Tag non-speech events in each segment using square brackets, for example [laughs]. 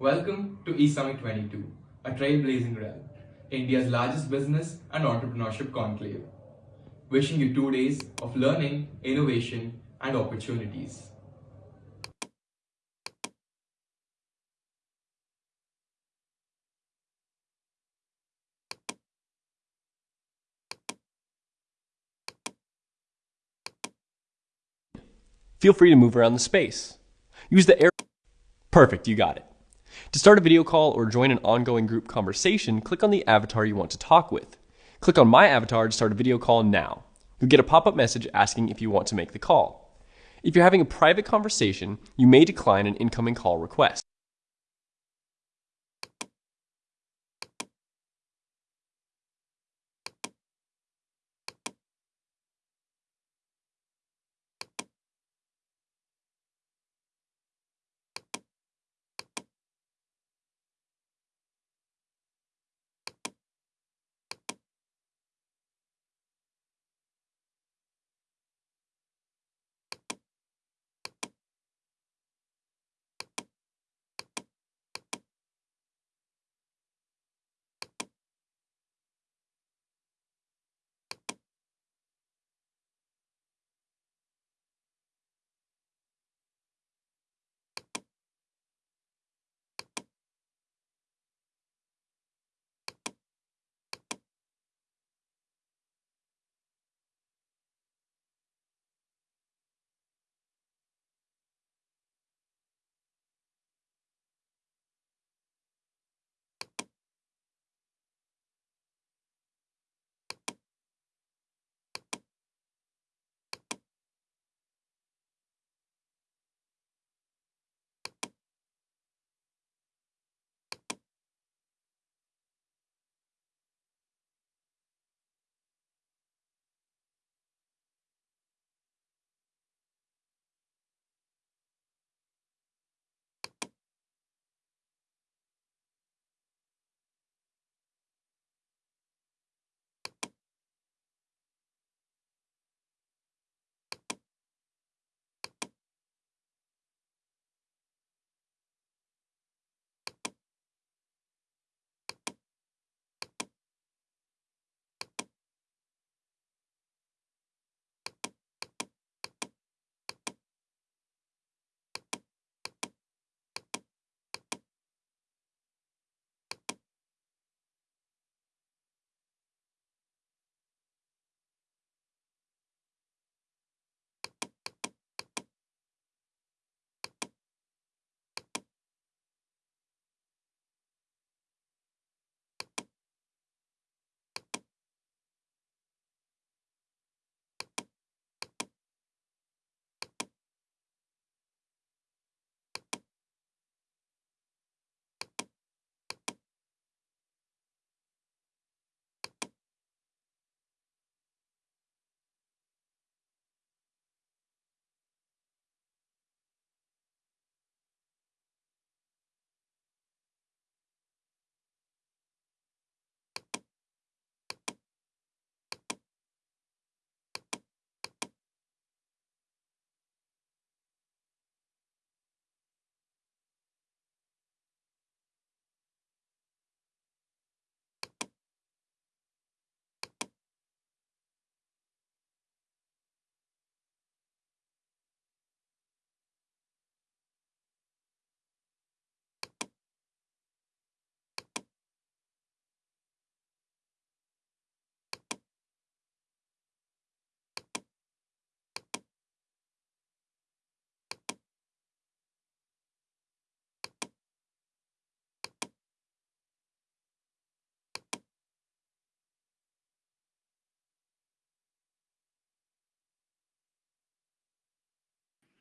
Welcome to eSummit 22, a trailblazing realm, India's largest business and entrepreneurship conclave. Wishing you two days of learning, innovation, and opportunities. Feel free to move around the space. Use the air. Perfect, you got it. To start a video call or join an ongoing group conversation, click on the avatar you want to talk with. Click on My Avatar to start a video call now. You'll get a pop up message asking if you want to make the call. If you're having a private conversation, you may decline an incoming call request.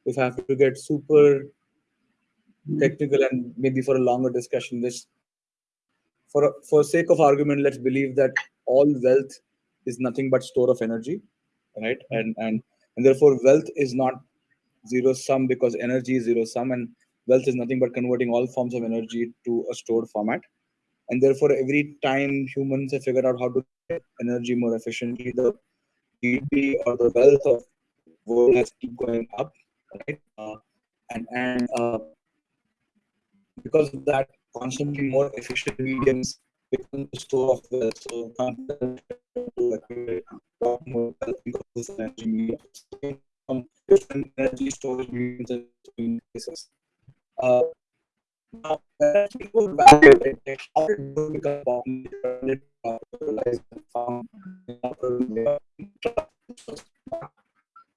If I have to get super technical and maybe for a longer discussion, this for for sake of argument, let's believe that all wealth is nothing but store of energy, right? Hmm. And and and therefore wealth is not zero sum because energy is zero sum, and wealth is nothing but converting all forms of energy to a stored format. And therefore, every time humans have figured out how to get energy more efficiently, the GDP or the wealth of world has keep going up right? Uh, and and uh, because of that, constantly more efficient mediums become the store of wealth. So, from different energy storage mediums and. Uh, now, when people value it, how did it become popular? Popularized and found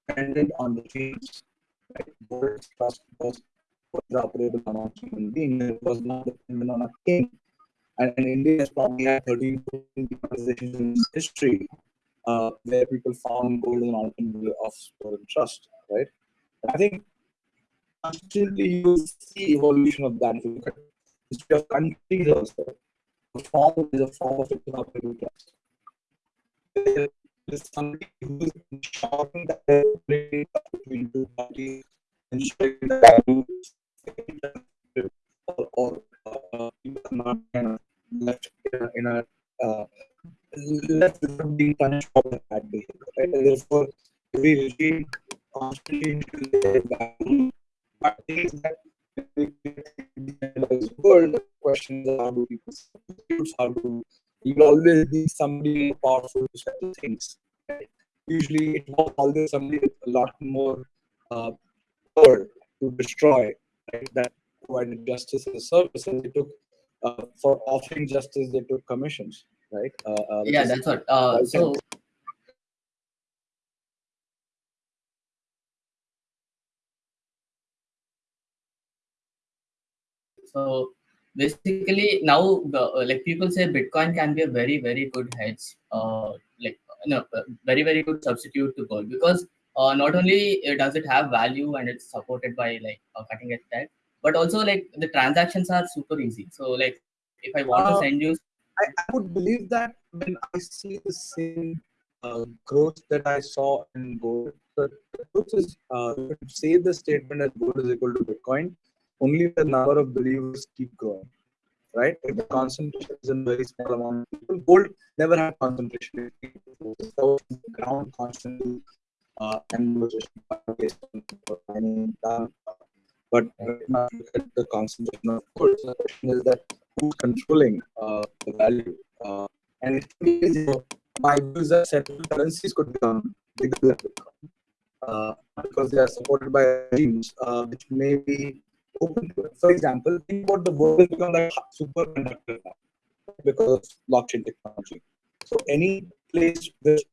dependent on the. Right? Trust was operable among human beings. It was not dependent on a king. And, India has probably had 13 organizations in history uh, where people found gold as an alternate of store trust, right? I think constantly you see evolution of that. If you look at history of countries also, the form is a form of interoperable trust. Is somebody who's ensuring that between two parties, ensuring that or, or uh, not left in a, in uh, left being punished for bad behavior. Right? And therefore, every regime constantly value but things that world questions how do people how do you always be somebody more powerful to settle things. Right? Usually it was always somebody with a lot more uh, power to destroy right? that provided justice as a service and they took uh, for offering justice they took commissions right uh, uh, yeah that's what uh, so so basically now uh, like people say bitcoin can be a very very good hedge uh, like no very very good substitute to gold because uh, not only does it have value and it's supported by like a cutting edge tech but also like the transactions are super easy. So like if i want to send you I, I would believe that when i see the same uh, growth that i saw in gold the, the truth is uh, say the statement that gold is equal to bitcoin only the number of believers keep growing, right? If the concentration is in very small amount of people, gold never had concentration. It's ground constantly uh, and but the concentration of gold. So the question is that who's controlling uh, the value? Uh, and it know, my view is that central currencies could become bigger than Bitcoin. Uh, because they are supported by regimes uh, which may be open to it. For example, think about the world become like superconductor now because of blockchain technology. So any place which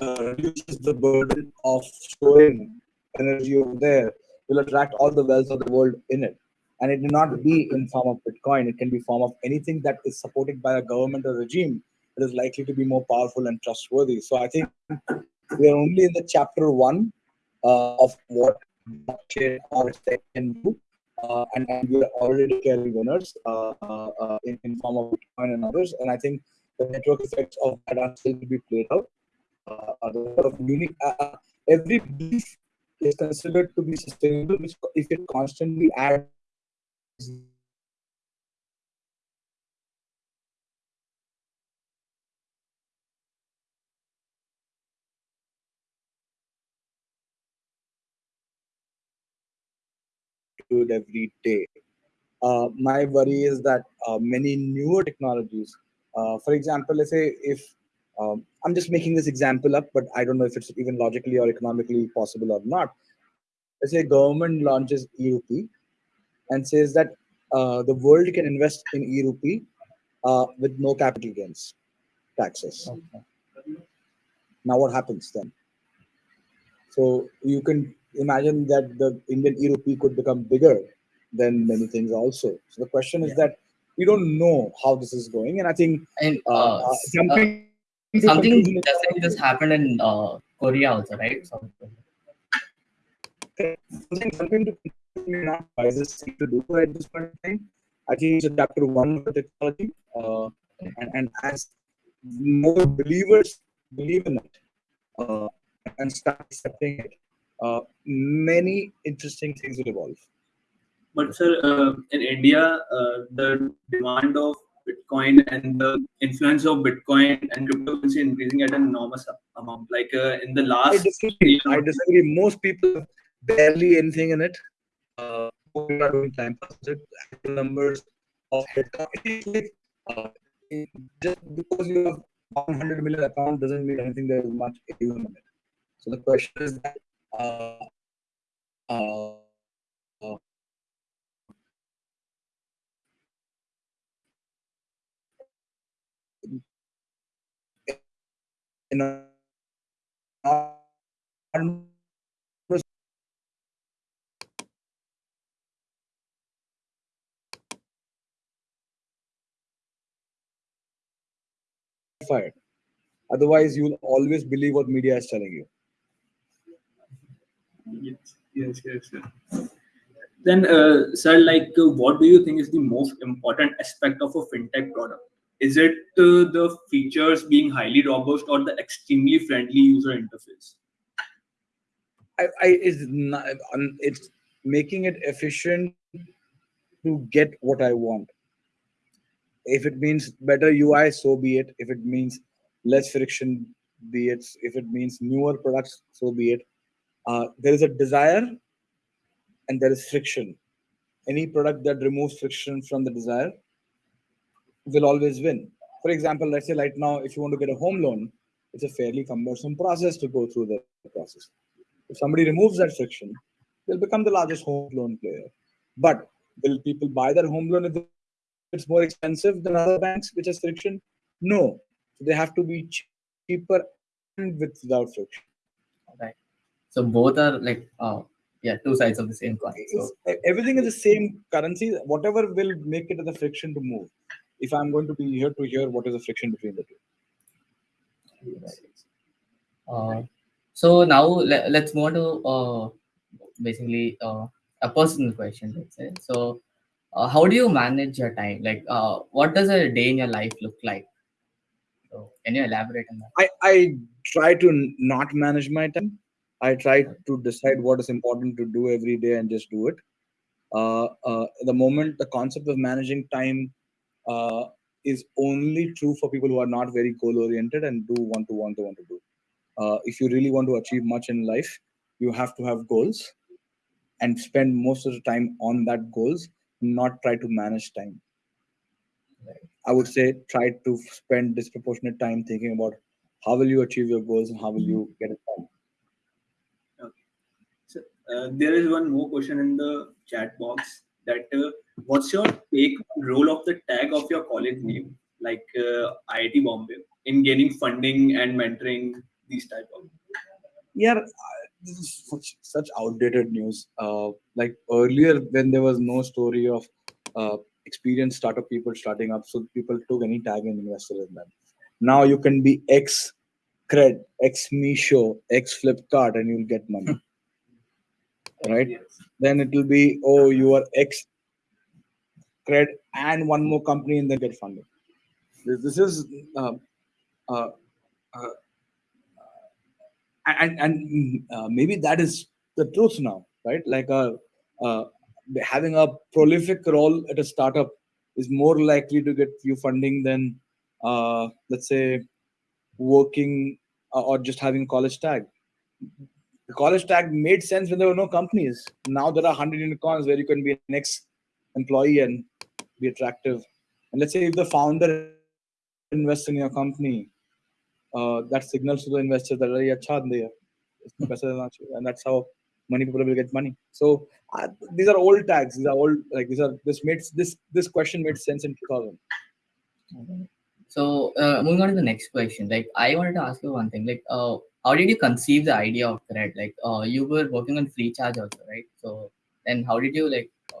uh, reduces the burden of storing energy over there will attract all the wealth of the world in it. And it may not be in form of Bitcoin. It can be form of anything that is supported by a government or regime that is likely to be more powerful and trustworthy. So I think we are only in the chapter one uh, of what blockchain or tech can do uh, and, and we are already declaring winners uh, uh, in, in form of Bitcoin and others. And I think the network effects of that are still to be played out. of unique, every belief is considered to be sustainable if it constantly adds it every day. Uh, my worry is that uh, many newer technologies, uh, for example, let's say if um, I'm just making this example up, but I don't know if it's even logically or economically possible or not. Let's say government launches e-rupee and says that uh, the world can invest in e-rupee uh, with no capital gains taxes. Okay. Now what happens then? So you can imagine that the Indian e-rupee could become bigger than many things also. So the question is yeah. that we don't know how this is going, and I think and, uh, uh, uh something something just happened in uh, Korea also, right? Something something to not wisest thing to do at this point in time. I think it's chapter one of the technology, uh, and, and as more believers believe in it uh, and start accepting it, uh, many interesting things will evolve. But sir, uh, in India, uh, the demand of Bitcoin and the influence of Bitcoin and cryptocurrency increasing at an enormous amount. Like uh, in the last, I disagree. I disagree. Most people barely anything in it. Uh, people are doing time numbers of headcount. Uh, just because you have 100 million account doesn't mean anything there is much AUM in it. So the question is that uh, uh, in. Otherwise, you'll always believe what media is telling you. Yes, yes, yes. Then, uh, sir, like, uh, what do you think is the most important aspect of a fintech product? Is it uh, the features being highly robust or the extremely friendly user interface? I, I is not, it's making it efficient to get what I want. If it means better UI, so be it. If it means less friction, be it. If it means newer products, so be it. Uh, there is a desire and there is friction. Any product that removes friction from the desire will always win. For example, let's say right now, if you want to get a home loan, it's a fairly cumbersome process to go through the process. If somebody removes that friction, they'll become the largest home loan player. But will people buy their home loan if it's more expensive than other banks, which has friction? No. They have to be cheaper and without friction. So both are like uh yeah, two sides of the same coin. So everything is the same currency. Whatever will make it the friction to move. If I'm going to be here to here, what is the friction between the two. uh so now let, let's move on to uh basically uh a personal question, let's say. So uh, how do you manage your time? Like uh what does a day in your life look like? So can you elaborate on that? I, I try to not manage my time. I try to decide what is important to do every day and just do it. Uh, uh, the moment the concept of managing time uh, is only true for people who are not very goal oriented and do want to want to want to do. Uh, if you really want to achieve much in life, you have to have goals and spend most of the time on that goals, not try to manage time. I would say try to spend disproportionate time thinking about how will you achieve your goals and how will you get it done. Uh, there is one more question in the chat box that uh, what's your take on role of the tag of your college name, like uh, IIT Bombay, in gaining funding and mentoring these type of? Yeah, this is such, such outdated news. Uh, like earlier, when there was no story of uh, experienced startup people starting up, so people took any tag and invested in them. Now you can be X cred, X Meesho, X Flipkart, and you'll get money. Right? Yes. Then it will be oh you are X cred and one more company and then get funded. This, this is uh, uh, uh, and and uh, maybe that is the truth now, right? Like uh, uh, having a prolific role at a startup is more likely to get you funding than uh, let's say working or just having college tag the college tag made sense when there were no companies. Now there are 100 unicorns where you can be an ex-employee and be attractive. And let's say if the founder invests in your company, uh, that signals to the investor that are acha and that's how many people will get money. So uh, these are old tags. These are old like these are this made this this question made sense in 2000. So uh, moving on to the next question, like I wanted to ask you one thing, like uh, how did you conceive the idea of Cred? Like uh, you were working on FreeCharge also, right? So then how did you like uh,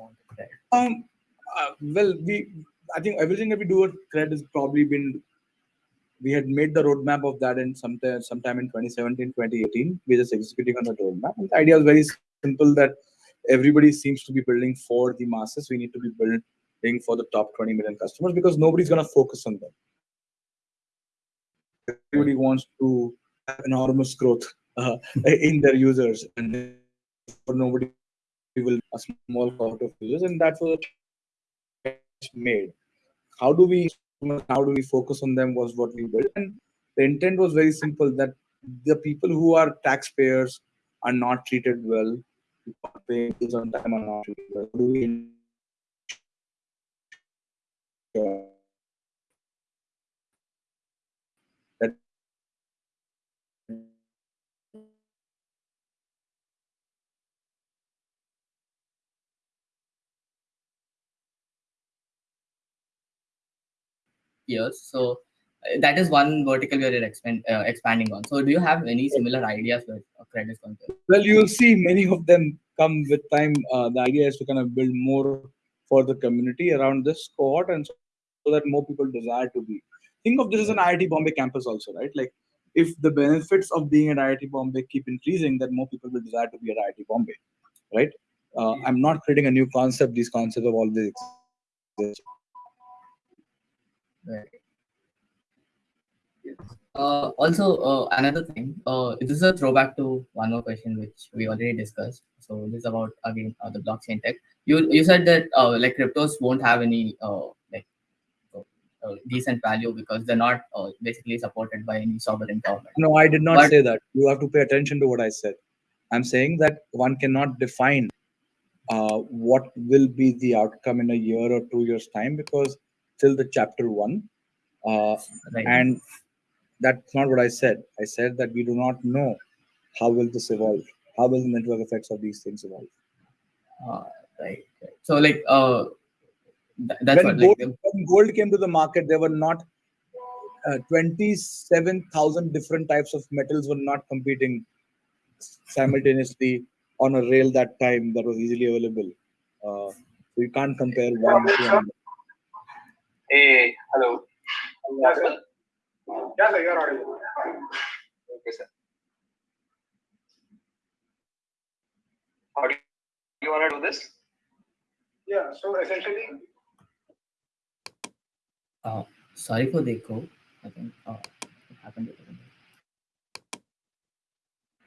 on to Cred? Um, uh, well, we I think everything that we do at Cred has probably been. We had made the roadmap of that in sometime sometime in 2017, 2018. We're just executing on the roadmap. And the idea was very simple that everybody seems to be building for the masses. We need to be building for the top 20 million customers because nobody's going to focus on them. Everybody wants to enormous growth uh, [laughs] in their users, and therefore nobody will a small cohort of users, and that was made. How do we how do we focus on them was what we built, and the intent was very simple that the people who are taxpayers are not treated well is on time or not. How do we years. So uh, that is one vertical we are expand, uh, expanding on. So do you have any similar ideas uh, credit concerned? Well, you'll see many of them come with time. Uh, the idea is to kind of build more for the community around this cohort and so so that more people desire to be. Think of this as an IIT Bombay campus also, right? Like if the benefits of being at IIT Bombay keep increasing, then more people will desire to be at IIT Bombay, right? Uh, I'm not creating a new concept. These concepts have always existed. Right. Uh, also, uh, another thing. Uh, this is a throwback to one more question which we already discussed. So this is about again uh, the blockchain tech. You you said that uh, like cryptos won't have any uh, like uh, decent value because they're not uh, basically supported by any sovereign government. No, I did not But- say that. You have to pay attention to what I said. I'm saying that one cannot define uh, what will be the outcome in a year or two years' time because till the chapter one, uh, Right. and that's not what I said. I said that we do not know how will this evolve. How will the network effects of these things evolve? Uh, right, right. So like uh, th- that's when, what gold, like when gold came to the market, there were not uh, 27,000 different types of metals were not competing simultaneously on a rail that time that was easily available. Uh, so you can't compare one to another. Hey, hello. Yes, sir. Yeah, sir, you're audible. Okay, sir. How do you want to do this? Yeah, so essentially, uh, sorry for the echo. I think uh, it happened.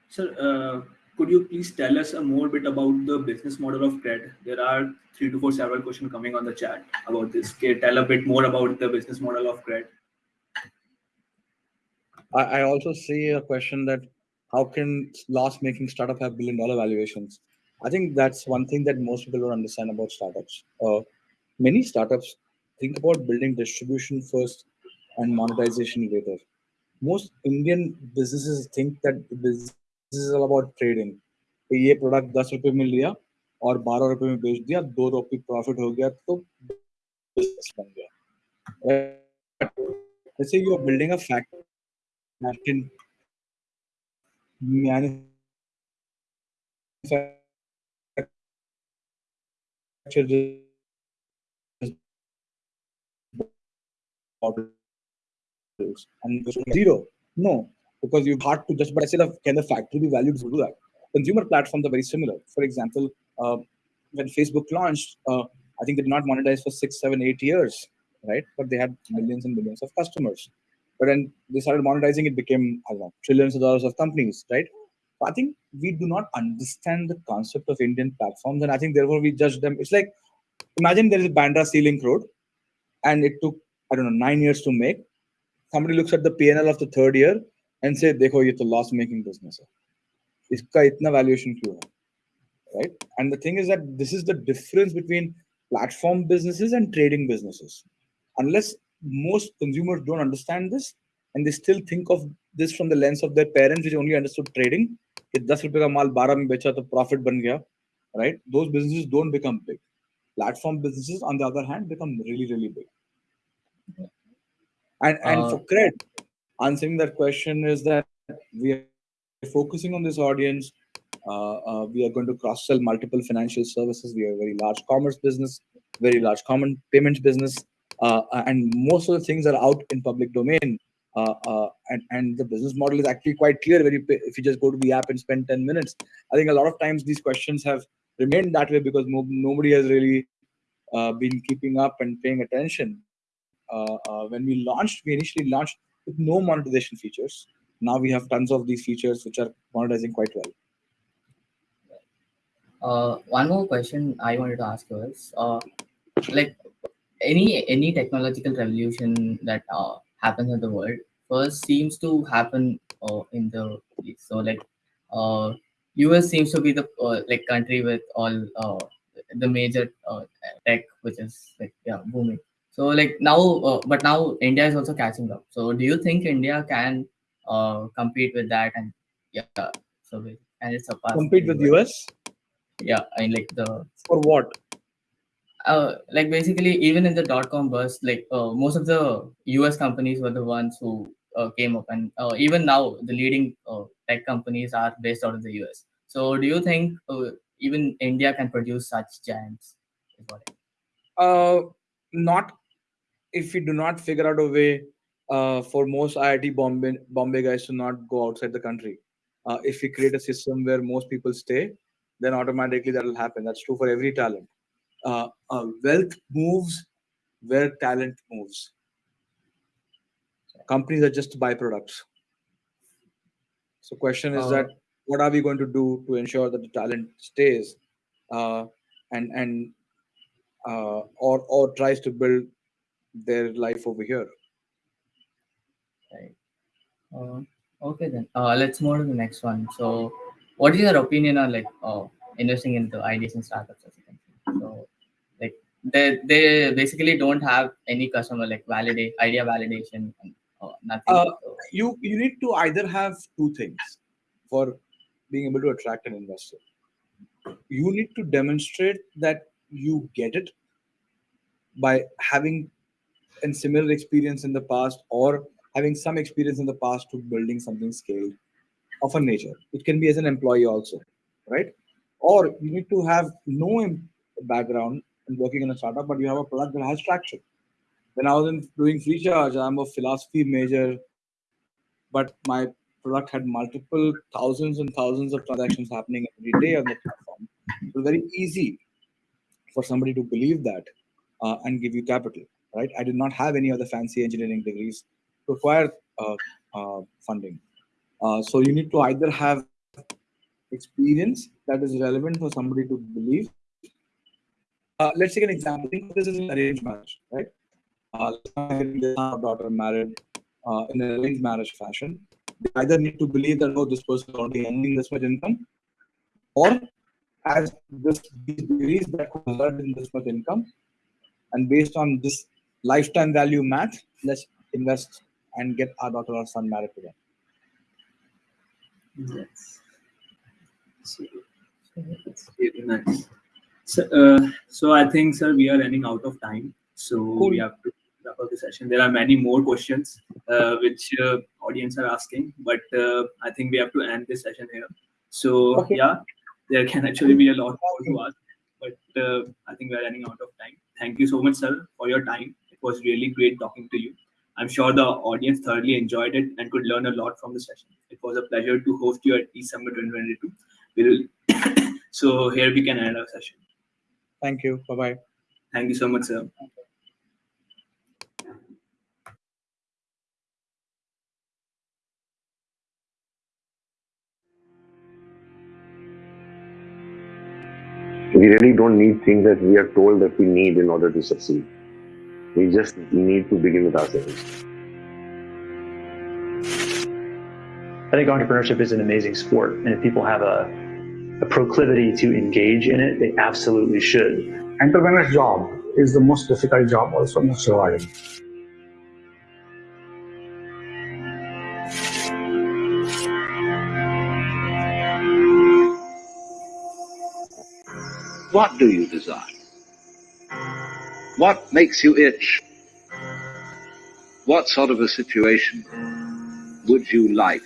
Sir, uh, could you please tell us a more bit about the business model of CRED? There are three to four several questions coming on the chat about this. Can tell a bit more about the business model of CRED? I, I also see a question that how can loss-making startup have billion-dollar valuations? I think that's one thing that most people don't understand about startups. Uh, many startups think about building distribution first and monetization later. Most Indian businesses think that business this is about trading तो ये product दस रुपये मिल गया और बारह रुपये में बेच दिया दो रुपये प्रॉफिट हो गया तो बन गया। जैसे you are building a factory manufacture models and zero. No, because you hard to just, but I said, can the factory be valued to do that? Consumer platforms are very similar. For example, uh, when Facebook launched, uh, I think they did not monetize for six, seven, eight years, right? But they had millions and millions of customers. But when they started monetizing, it became I don't know, trillions of dollars of companies, right? I think we do not understand the concept of Indian platforms, and I think therefore we judge them. It's like imagine there is a Bandra Sea Link Road, and it took I don't know nine years to make. Somebody looks at the PNL of the third year and say, "देखो ये तो loss making business है, इसका इतना valuation क्यों है?" Right? And the thing is that this is the difference between platform businesses and trading businesses. Unless most consumers don't understand this and they still think of this from the lens of their parents, which only understood trading. कि 10 रुपए का माल 12 में बेचा तो profit बन गया, right? Those businesses don't become big. Platform businesses, on the other hand, become really, really big. And and Uh, for credit, answering that question is that we are focusing on this audience. Uh, uh, we are going to cross sell multiple financial services. We are a very large commerce business, very large common payments business, uh, and most of the things are out in public domain. Uh, uh, and, and the business model is actually quite clear. Pay, if you just go to the app and spend 10 minutes, I think a lot of times these questions have remained that way because no, nobody has really uh, been keeping up and paying attention. Uh, uh, when we launched, we initially launched with no monetization features. Now we have tons of these features which are monetizing quite well. Uh, one more question I wanted to ask you is, uh, like any any technological revolution that uh, happens in the world first seems to happen uh, in the so like uh, US seems to be the uh, like country with all uh, the major uh, tech, which is like yeah booming. So like now, uh, but now India is also catching up. So do you think India can uh, compete with that? And yeah, so and it's surpass Compete with US Yeah, I mean, like the for what? uh, like basically even in the dot com burst, like uh, most of the US companies were the ones who uh, came up, and uh, even now the leading uh, tech companies are based out of the US. So do you think uh, even India can produce such giants? Uh, not if we do not figure out a way uh, for most IIT Bombay, Bombay guys to not go outside the country. Uh, if we create a system where most people stay, then automatically that will happen. That's true for every talent. Uh, uh, wealth moves where talent moves. Companies are just byproducts. So, question is Uh, that what are we going to do to ensure that the talent stays uh, and and uh, or or tries to build their life over here. Right. Uh, okay then. Uh, let's move to the next one. So, what is your opinion on like uh, investing into ideas and startups? As you? So, like they they basically don't have any customer like validate idea validation and uh, nothing. Uh, So, You you need to either have two things for being able to attract an investor. You need to demonstrate that you get it by having a similar experience in the past or having some experience in the past to building something scaled of a nature. It can be as an employee also, right? Or you need to have no background in working in a startup, but you have a product that has traction. When I was in doing FreeCharge, I'm a philosophy major, but my product had multiple thousands and thousands of transactions happening every day on the platform. It was very easy for somebody to believe that uh, and give you capital, right? I did not have any other fancy engineering degrees to acquire uh, uh, funding. Uh, so you need to either have experience that is relevant for somebody to believe. Uh, let's take an example. This is an arranged marriage, right? Uh, daughter married uh, in an arranged marriage fashion. They either need to believe that oh, this person is already earning this much income, or as this these degrees that could in this much income, and based on this lifetime value math, let's invest and get our daughter or son married to them. Yes. So, it's really nice. So, uh, so I think, sir, we are running out of time. So Cool. we have to wrap up the session. There are many more questions uh, which uh, audience are asking, but uh, I think we have to end this session here. So Okay. yeah, there can actually be a lot more to ask, but uh, I think we are running out of time. Thank you so much, sir, for your time. It was really great talking to you. I'm sure the audience thoroughly enjoyed it and could learn a lot from the session. It was a pleasure to host you at E-Summit 2022. We'll [coughs] so here we can end our session. Thank you. Bye bye. Thank you so much, sir. We really don't need things that we are told that we need in order to succeed. We just need to begin with ourselves. I think entrepreneurship is an amazing sport, and if people have a, a proclivity to engage in it, they absolutely should. entrepreneur's job is the most difficult job also most rewarding What do you desire? What makes you itch? What sort of a situation would you like?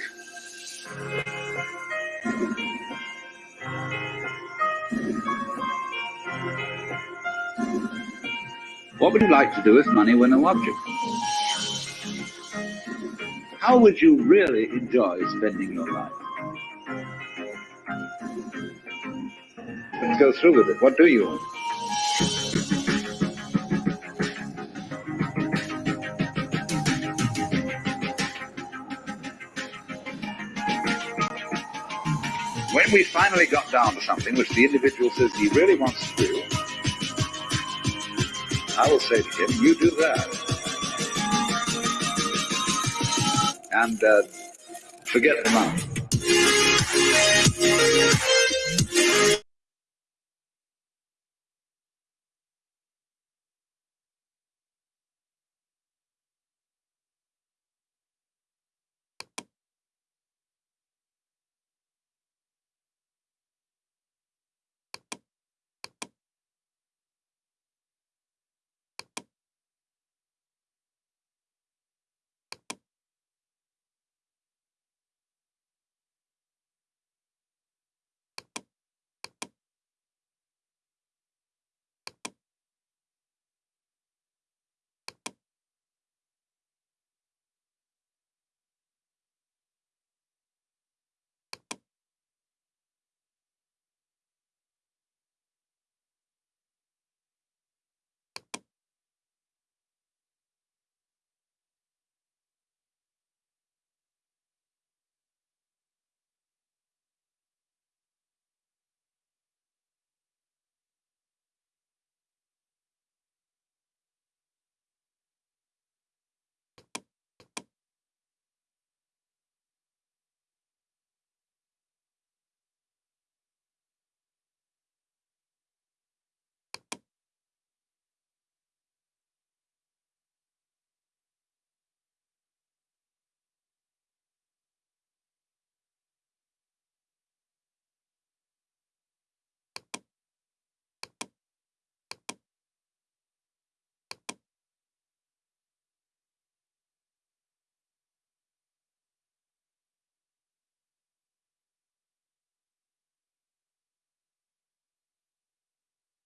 What would you like to do if money were no object? How would you really enjoy spending your life? Let's go through with it. What do you want? We finally got down to something which the individual says he really wants to do, I will say to him, you do that. And uh, forget the money.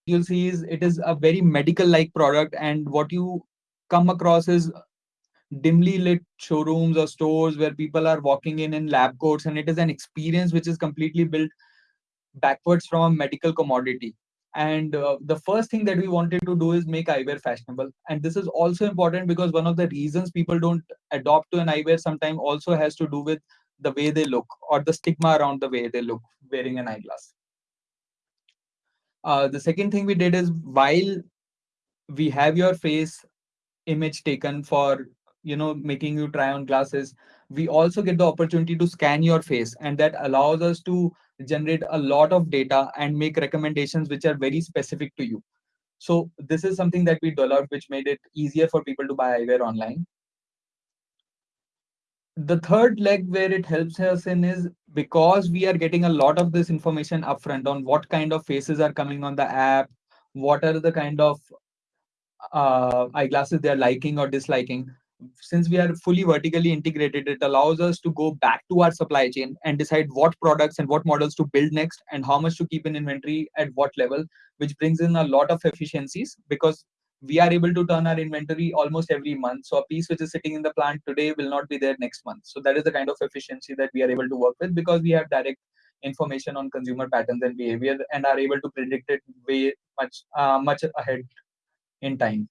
You'll see is it is a very medical like product and what you come across is dimly lit showrooms or stores where people are walking in in lab coats and it is an experience which is completely built backwards from a medical commodity. And uh, the first thing that we wanted to do is make eyewear fashionable. And this is also important because one of the reasons people don't adopt to an eyewear sometimes also has to do with the way they look or the stigma around the way they look wearing an eyeglass uh, the second thing we did is while we have your face image taken for you know making you try on glasses we also get the opportunity to scan your face and that allows us to generate a lot of data and make recommendations which are very specific to you. So this is something that we developed which made it easier for people to buy eyewear online the third leg where it helps us in is because we are getting a lot of this information upfront on what kind of faces are coming on the app, what are the kind of uh, eyeglasses they are liking or disliking. Since we are fully vertically integrated, it allows us to go back to our supply chain and decide what products and what models to build next and how much to keep in inventory at what level, which brings in a lot of efficiencies because we are able to turn our inventory almost every month. So a piece which is sitting in the plant today will not be there next month. So that is the kind of efficiency that we are able to work with because we have direct information on consumer patterns and behavior and are able to predict it way much uh, much ahead in time.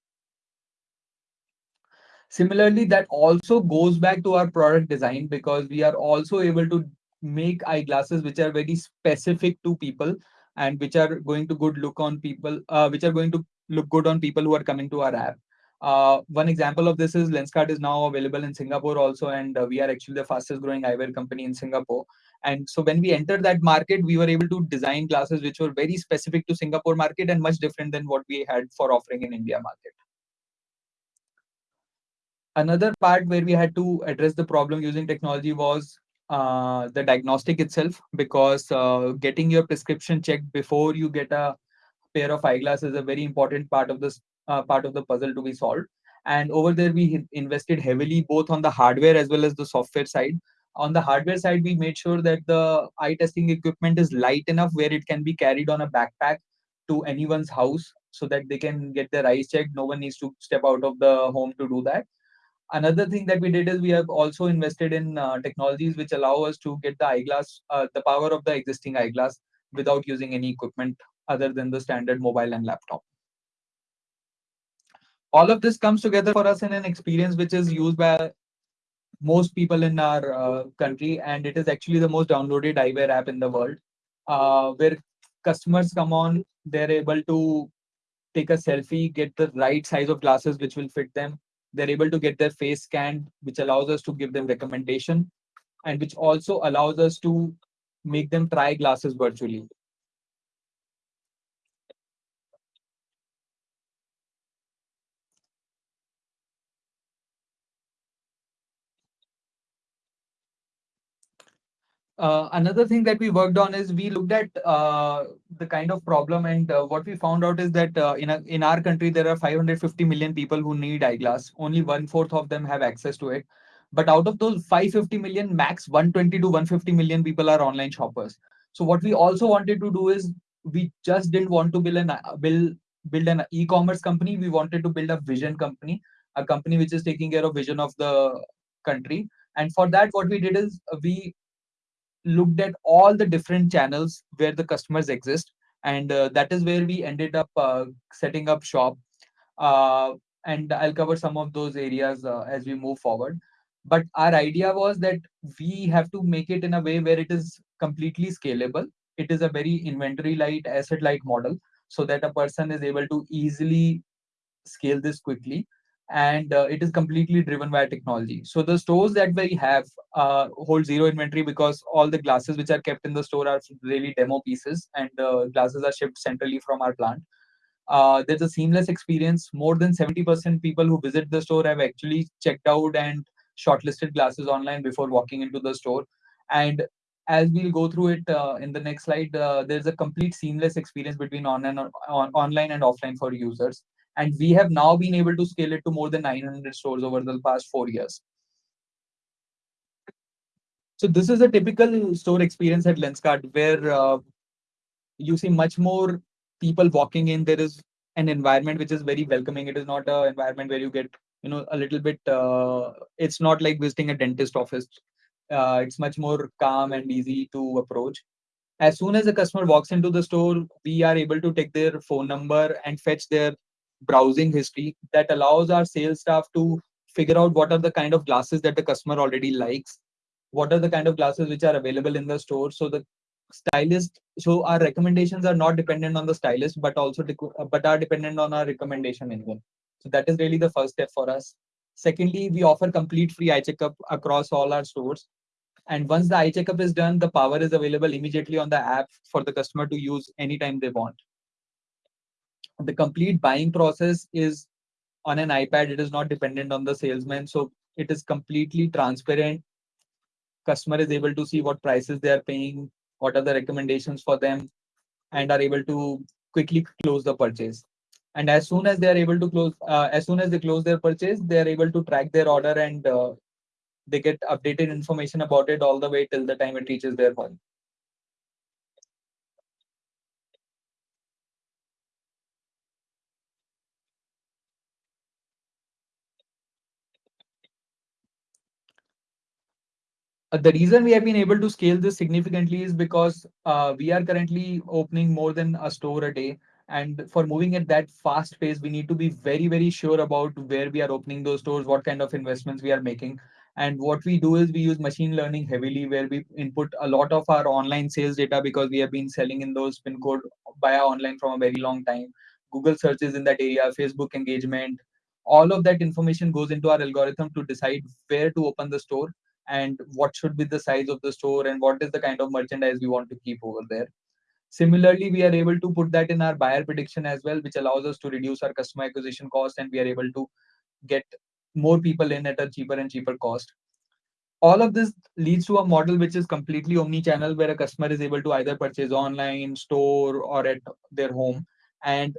Similarly, that also goes back to our product design because we are also able to make eyeglasses which are very specific to people and which are going to good look on people, uh, which are going to look good on people who are coming to our app. Uh, one example of this is Lenskart is now available in Singapore also, and uh, we are actually the fastest growing eyewear company in Singapore. And so when we entered that market, we were able to design glasses which were very specific to Singapore market and much different than what we had for offering in India market. Another part where we had to address the problem using technology was uh, the diagnostic itself, because uh, getting your prescription checked before you get a pair of eyeglasses is a very important part of this uh, part of the puzzle to be solved. And over there, we invested heavily both on the hardware as well as the software side. On the hardware side, we made sure that the eye testing equipment is light enough where it can be carried on a backpack to anyone's house so that they can get their eyes checked. No one needs to step out of the home to do that. Another thing that we did is we have also invested in uh, technologies which allow us to get the eyeglass, uh, the power of the existing eyeglass without using any equipment other than the standard mobile and laptop. All of this comes together for us in an experience which is used by most people in our uh, country, and it is actually the most downloaded eyewear app in the world, uh, where customers come on, they're able to take a selfie, get the right size of glasses which will fit them. They're able to get their face scanned, which allows us to give them recommendation, and which also allows us to make them try glasses virtually. Uh, another thing that we worked on is we looked at uh, the kind of problem and uh, what we found out is that uh, in, a, in our country there are 550 million people who need eyeglass. Only one fourth of them have access to it. But out of those 550 million max 120 to 150 million people are online shoppers. So what we also wanted to do is we just didn't want to build an build build an e-commerce company. We wanted to build a vision company a company which is taking care of vision of the country. And for that what we did is we looked at all the different channels where the customers exist. And uh, that is where we ended up uh, setting up shop. Uh, and i'll cover some of those areas uh, as we move forward. But our idea was that we have to make it in a way where it is completely scalable. It is a very inventory light asset light model so that a person is able to easily scale this quickly and uh, it is completely driven by technology. So the stores that we have uh, hold zero inventory because all the glasses which are kept in the store are really demo pieces, and uh, glasses are shipped centrally from our plant. Uh, there's a seamless experience. More than 70% people who visit the store have actually checked out and shortlisted glasses online before walking into the store. And as we'll go through it uh, in the next slide, uh, there's a complete seamless experience between on and on, online and offline for users and we have now been able to scale it to more than 900 stores over the past four years. So this is a typical store experience at Lenskart where uh, you see much more people walking in. There is an environment which is very welcoming. It is not an environment where you get you know a little bit uh, it's not like visiting a dentist office. Uh, it's much more calm and easy to approach. As soon as a customer walks into the store we are able to take their phone number and fetch their browsing history that allows our sales staff to figure out what are the kind of glasses that the customer already likes what are the kind of glasses which are available in the store. So the stylist so our recommendations are not dependent on the stylist but also uh, but are dependent on our recommendation engine so that is really the first step for us. Secondly we offer complete free eye checkup across all our stores. And once the eye checkup is done the power is available immediately on the app for the customer to use anytime they want the complete buying process is on an ipad. It is not dependent on the salesman. So it is completely transparent. Customer is able to see what prices they are paying what are the recommendations for them and are able to quickly close the purchase. And as soon as they are able to close uh, as soon as they close their purchase they are able to track their order and uh, they get updated information about it all the way till the time it reaches their home the reason we have been able to scale this significantly is because uh, we are currently opening more than a store a day. And for moving at that fast pace, we need to be very, very sure about where we are opening those stores, what kind of investments we are making. And what we do is we use machine learning heavily, where we input a lot of our online sales data because we have been selling in those pin code via online from a very long time. Google searches in that area, Facebook engagement, all of that information goes into our algorithm to decide where to open the store and what should be the size of the store and what is the kind of merchandise we want to keep over there. Similarly, we are able to put that in our buyer prediction as well, which allows us to reduce our customer acquisition cost and we are able to get more people in at a cheaper and cheaper cost. All of this leads to a model which is completely omni-channel where a customer is able to either purchase online, store, or at their home. And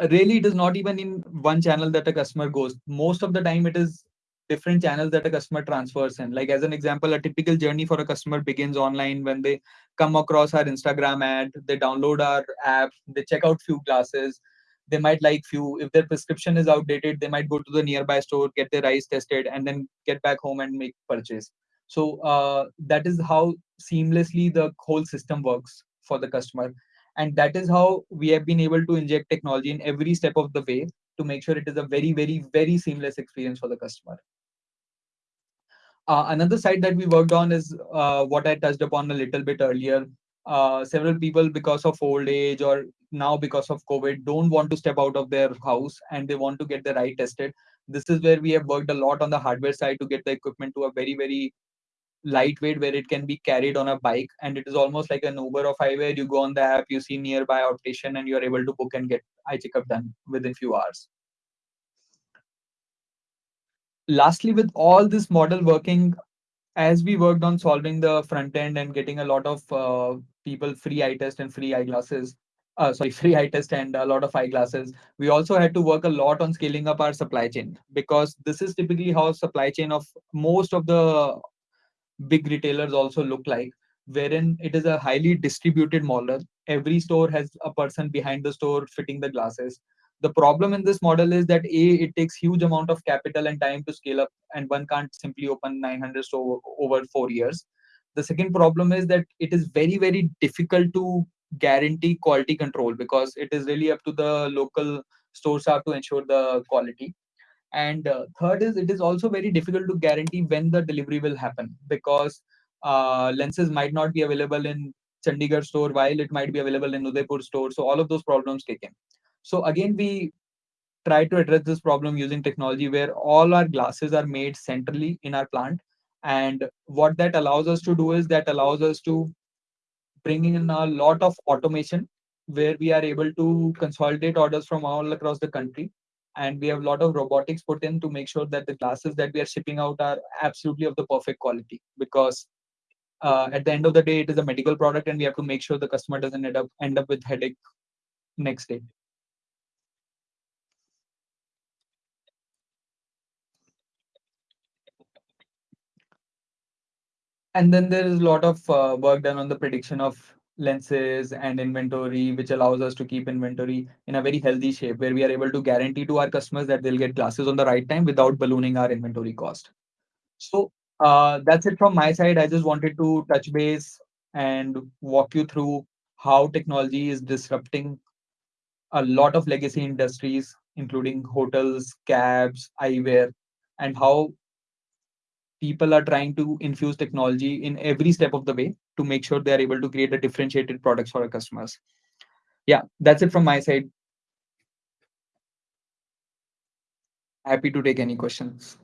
really, it is not even in one channel that a customer goes. Most of the time, it is different channels that a customer transfers in. Like as an example, a typical journey for a customer begins online when they come across our Instagram ad, they download our app, they check out few glasses, they might like few. If their prescription is outdated, they might go to the nearby store, get their eyes tested, and then get back home and make purchase. So uh, that is how seamlessly the whole system works for the customer. And that is how we have been able to inject technology in every step of the way to make sure it is a very, very, very seamless experience for the customer. Uh, another side that we worked on is uh, what I touched upon a little bit earlier. Uh, several people, because of old age or now because of COVID, don't want to step out of their house and they want to get their eye tested. This is where we have worked a lot on the hardware side to get the equipment to a very, very lightweight where it can be carried on a bike and it is almost like an uber of eyewear you go on the app you see nearby optician and you are able to book and get eye checkup done within few hours lastly, with all this model working, as we worked on solving the front end and getting a lot of uh, people free eye test and free eyeglasses, uh, [laughs] sorry, free eye test and a lot of eyeglasses, we also had to work a lot on scaling up our supply chain because this is typically how supply chain of most of the big retailers also look like, wherein it is a highly distributed model. Every store has a person behind the store fitting the glasses the problem in this model is that a it takes huge amount of capital and time to scale up and one can't simply open 900 store over four years. The second problem is that it is very very difficult to guarantee quality control because it is really up to the local store staff to ensure the quality. And uh, third is it is also very difficult to guarantee when the delivery will happen because uh, lenses might not be available in chandigarh store while it might be available in udaipur store. So all of those problems kick in so again, we try to address this problem using technology where all our glasses are made centrally in our plant. And what that allows us to do is that allows us to bring in a lot of automation where we are able to consolidate orders from all across the country. And we have a lot of robotics put in to make sure that the glasses that we are shipping out are absolutely of the perfect quality because uh, at the end of the day, it is a medical product and we have to make sure the customer doesn't end up end up with headache next day. And then there is a lot of uh, work done on the prediction of lenses and inventory, which allows us to keep inventory in a very healthy shape, where we are able to guarantee to our customers that they'll get glasses on the right time without ballooning our inventory cost. So uh, that's it from my side. I just wanted to touch base and walk you through how technology is disrupting a lot of legacy industries, including hotels, cabs, eyewear, and how people are trying to infuse technology in every step of the way to make sure they are able to create a differentiated products for our customers. Yeah, that's it from my side. Happy to take any questions.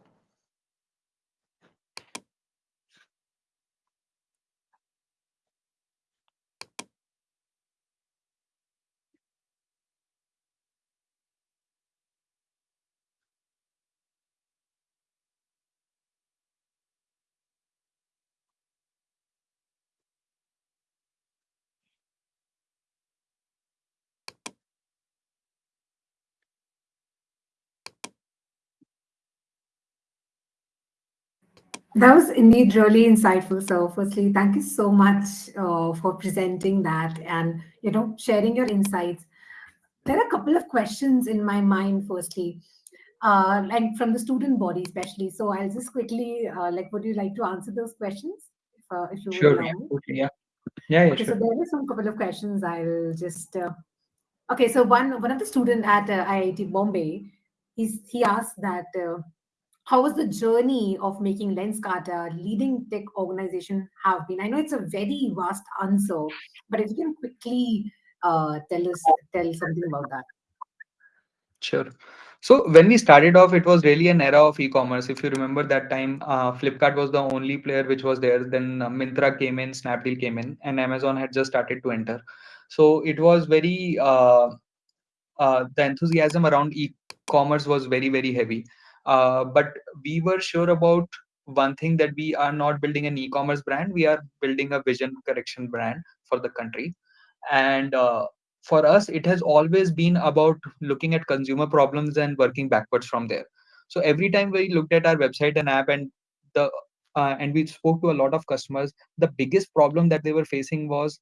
That was indeed really insightful. So, firstly, thank you so much uh, for presenting that and you know sharing your insights. There are a couple of questions in my mind. Firstly, uh, like from the student body, especially. So, I'll just quickly uh, like, would you like to answer those questions? If, uh, if you would Sure. Yeah. Okay. Yeah. Yeah. yeah Okay, sure. so there are some couple of questions. I'll just. Uh, okay, so one one of the student at uh, IIT Bombay, he's he asked that. How was the journey of making Lenskart a leading tech organization have been? I know it's a very vast answer, but if you can quickly uh, tell us tell something about that. Sure. So when we started off, it was really an era of e-commerce. If you remember that time, uh, Flipkart was the only player which was there. Then uh, Myntra came in, Snapdeal came in, and Amazon had just started to enter. So it was very uh, uh, the enthusiasm around e-commerce was very very heavy. Uh, but we were sure about one thing that we are not building an e-commerce brand. We are building a vision correction brand for the country, and uh, for us it has always been about looking at consumer problems and working backwards from there so every time we looked at our website and app and the uh, and we spoke to a lot of customers the biggest problem that they were facing was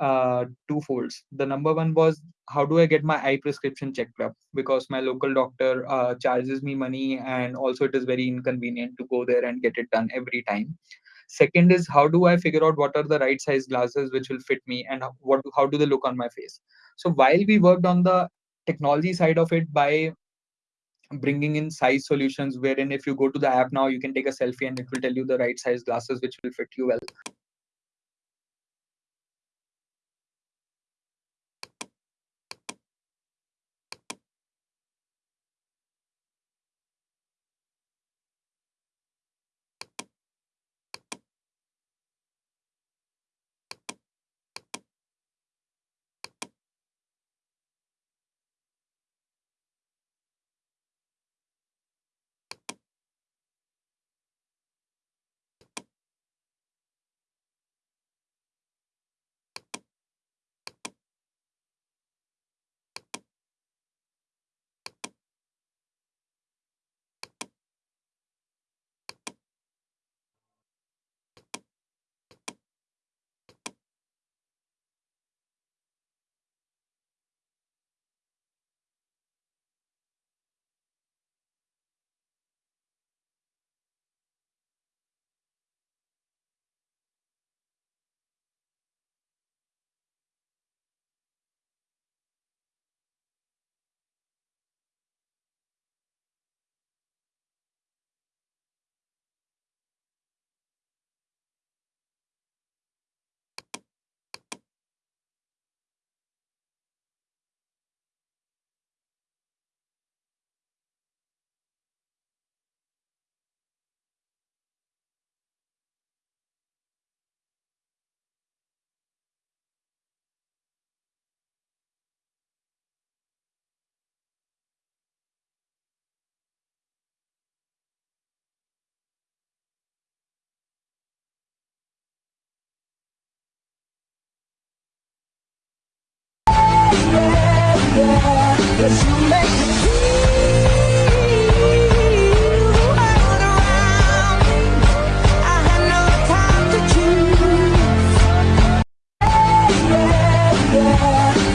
uh, two folds. The number one was how do i get my eye prescription checked up? Because my local doctor uh, charges me money and also it is very inconvenient to go there and get it done every time. Second is how do i figure out what are the right size glasses which will fit me and what how do they look on my face? So while we worked on the technology side of it by bringing in size solutions wherein if you go to the app now you can take a selfie and it will tell you the right size glasses which will fit you well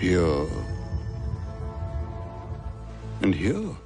Here. And here.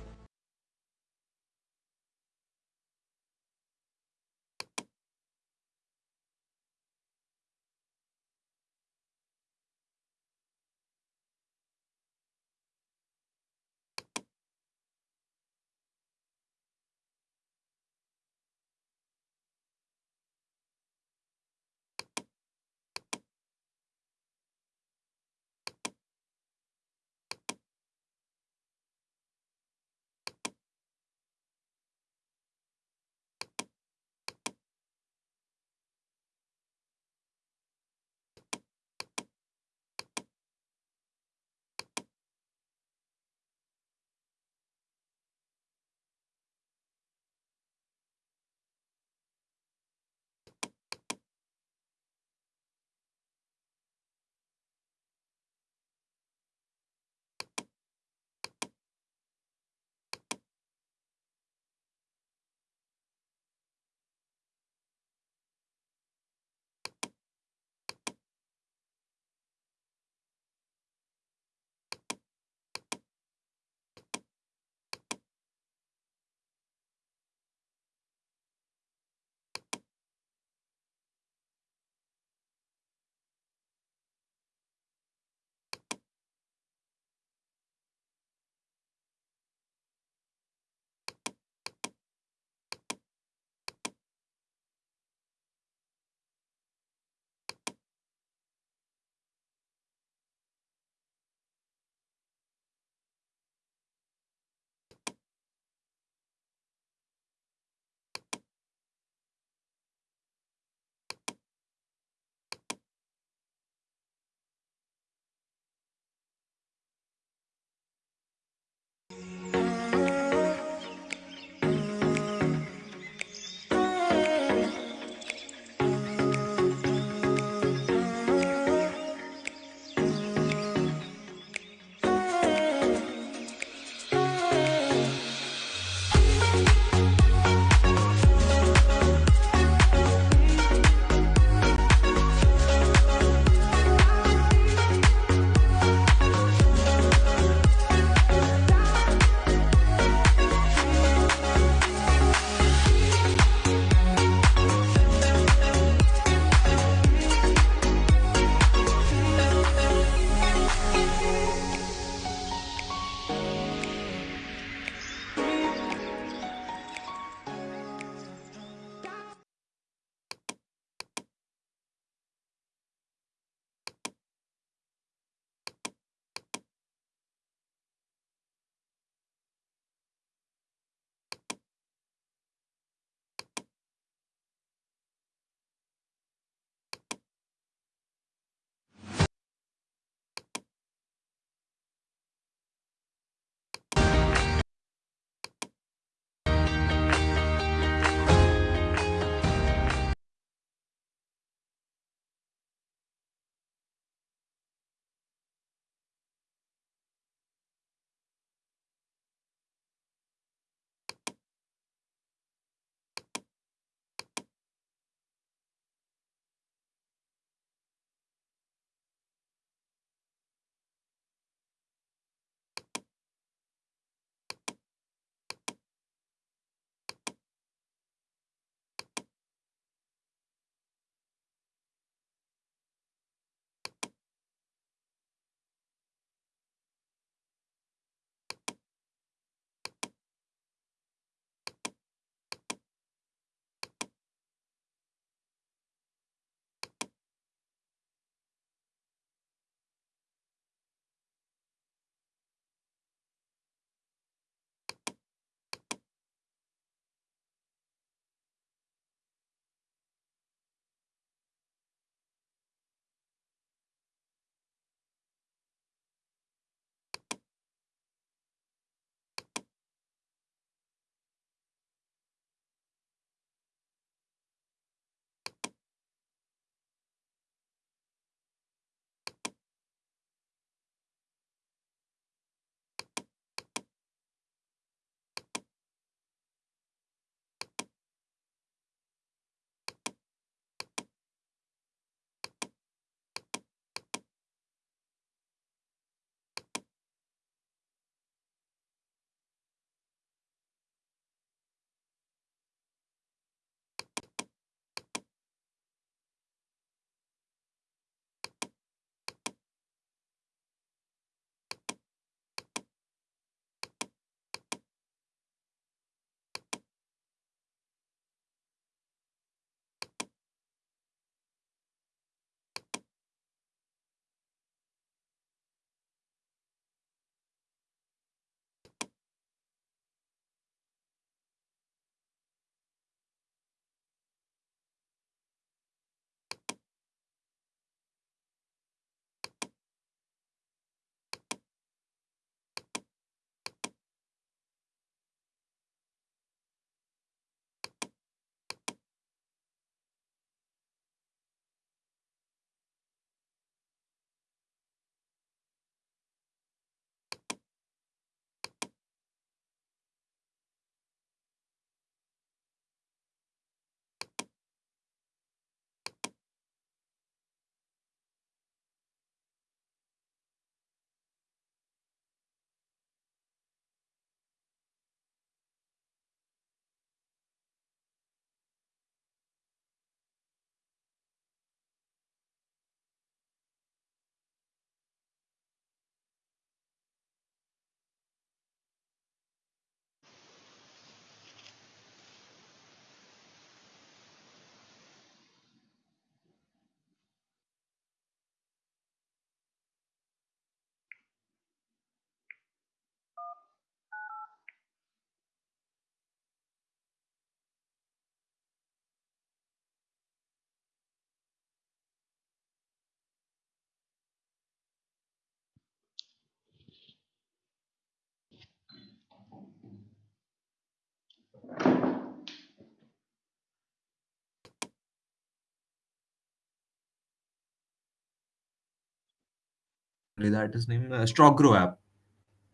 That is name uh, StockGro app.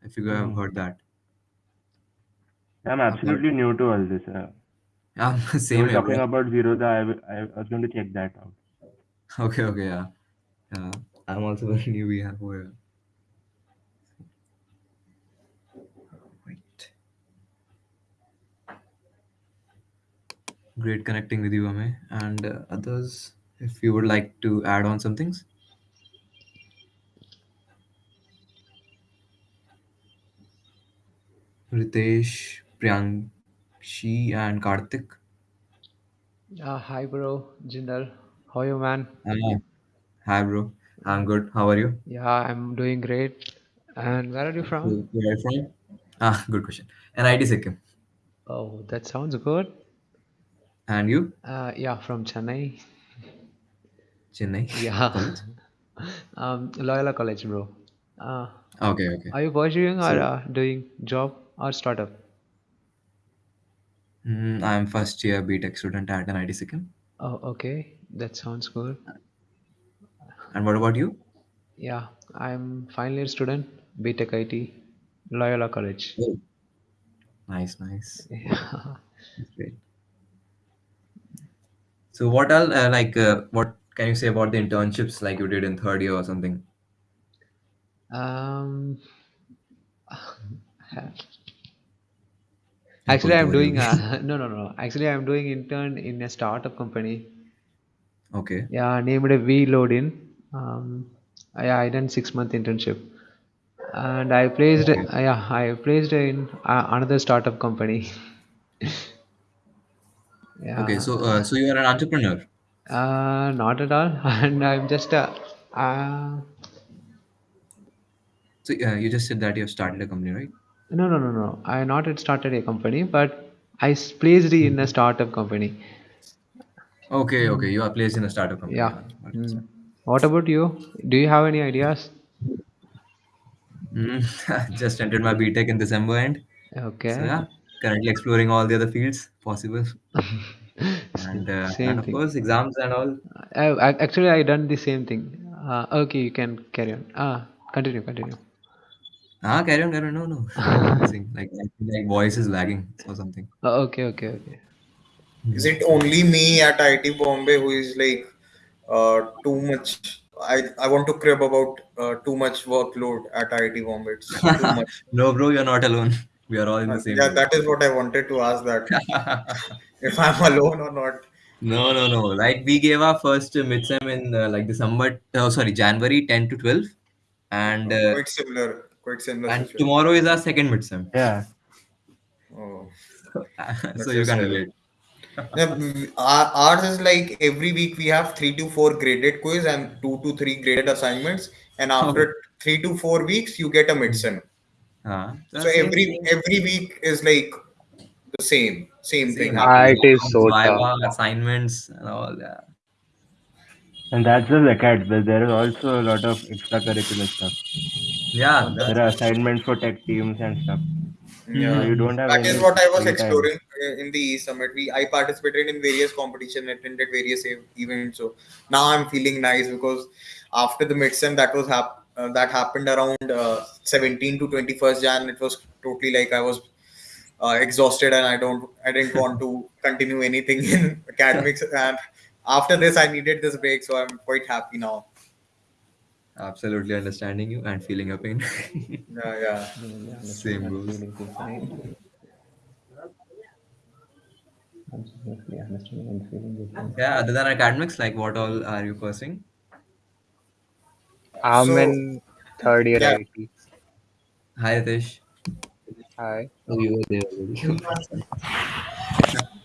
If you have Mhm. heard that. I'm absolutely new to all this. Uh, Yeah, [laughs] same here, talking about Zerodha. I, w- I was going to check that out. Okay, okay, yeah. Yeah. I'm also [laughs] very new here. Where wait. Great connecting with you, Ame. And uh, others, if you would like to add on some things. Ritesh, Priyankshi, and Karthik. Uh, hi, bro. Jindal. How are you, man? Ah, hi, bro. I'm good. How are you? Yeah, I'm doing great. And where are you from? Where are you from? Ah, good question. NIT Sikkim. Oh, that sounds good. And you? Uh, yeah, from Chennai. Chennai. Yeah. College? [laughs] Um, Loyola College, bro. Uh, Okay, okay. are you pursuing or So, uh, doing job or startup? mm, I'm first year BTech student at NIT Sikkim. Oh, okay. That sounds good. And what about you? Yeah, I'm final year student, BTech IT, Loyola College. Oh, nice, nice. [laughs] Yeah. That's great. So what else, uh, like, uh, what can you say about the internships like you did in third year or something? Um, [laughs] actually, I'm doing uh, [laughs] no, no, no. Actually, I'm doing intern in a startup company. Okay. Yeah, named a VLoadin. Um, yeah, I done six month internship, and I placed. Okay. Uh, yeah, I placed in uh, another startup company. [laughs] Okay, Yeah, so uh, so you are an entrepreneur. uh, not at all, [laughs] and I'm just uh, uh, So uh, you just said that you have started a company, right? No, no, no, no. I not yet started a company, but I s- placed in a startup company. Okay, okay. You are placed in a startup company. Yeah. Yeah, got it. Mm. What about you? Do you have any ideas? Mm, [laughs] just entered my BTech in December end. So Okay. yeah, currently exploring all the other fields possible. [laughs] And uh, Same and of thing. course exams and all. I, I actually I done the same thing. Uh, okay, you can carry on. Ah, continue, continue. Ah, carry on, carry on. No, no. [laughs] Missing. Like like voice is lagging or something. Oh, okay, okay, okay. Is it only me at IIT Bombay who is like uh, too much? I, I want to crib about uh, too much workload at IIT Bombay. It's too [laughs] much. no, bro, you're not alone. We are all in the same yeah, boat. that is what I wanted to ask. That [laughs] if I'm alone or not. No, no, no. Like we gave our first uh, midsem in uh, like December. Oh, sorry, January 10 to 12, and Uh, uh, quite similar. Quite similar and situation. tomorrow is our second midsem. Yeah. Oh, [laughs] so that's you just can hell. relate. [laughs] Yeah, our- ours is like every week we have three to four graded quiz and two to three graded assignments, and Oh. after three to four weeks you get a midsem. Uh, So every every week is like the same same thing Same happening. happens. Viva, assignments and all that. And that's the acad, but there is also a lot of extracurricular stuff. Yeah, There are assignments for tech teams and stuff. Yeah, So you don't have that any is what I was free time. exploring uh, in the E Summit. We I participated in various competition, attended various events. So now I'm feeling nice because after the midsem that was hap- uh, that happened around uh, 17 to 21st Jan. It was totally like I was uh, exhausted and I don't I didn't [laughs] want to continue anything in [laughs] academics. And after this, I needed this break, so I'm quite happy now. Absolutely understanding you and feeling your pain. [laughs] Yeah, yeah. Same goes. Yeah, other than academics, like what all are you pursuing? I'm So- in third year Yeah. IT. Hi, Ritesh. Hi. Oh, you were there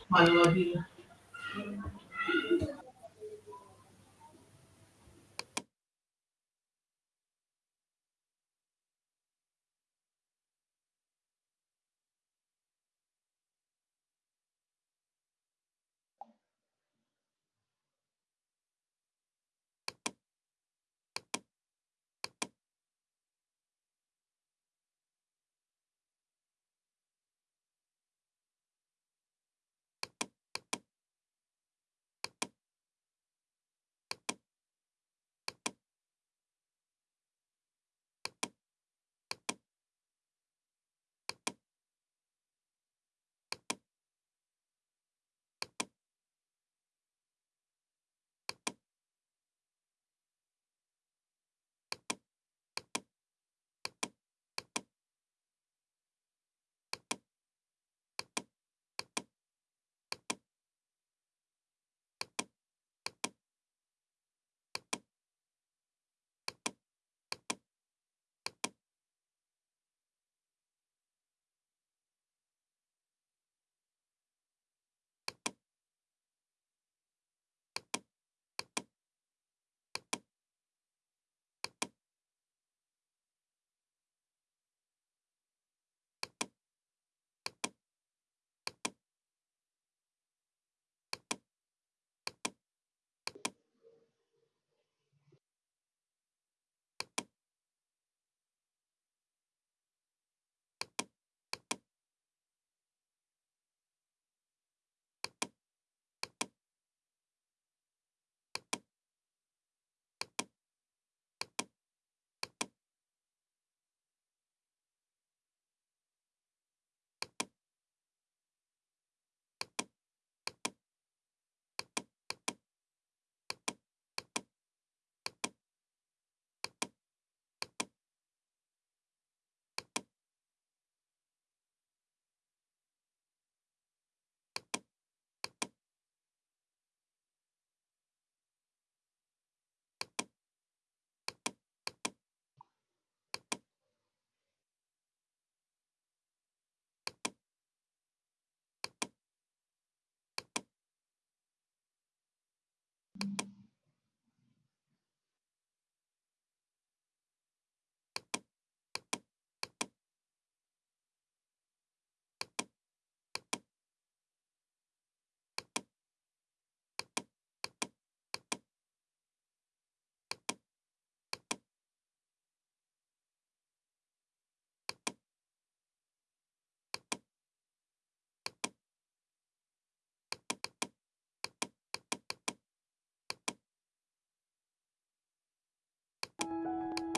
[laughs]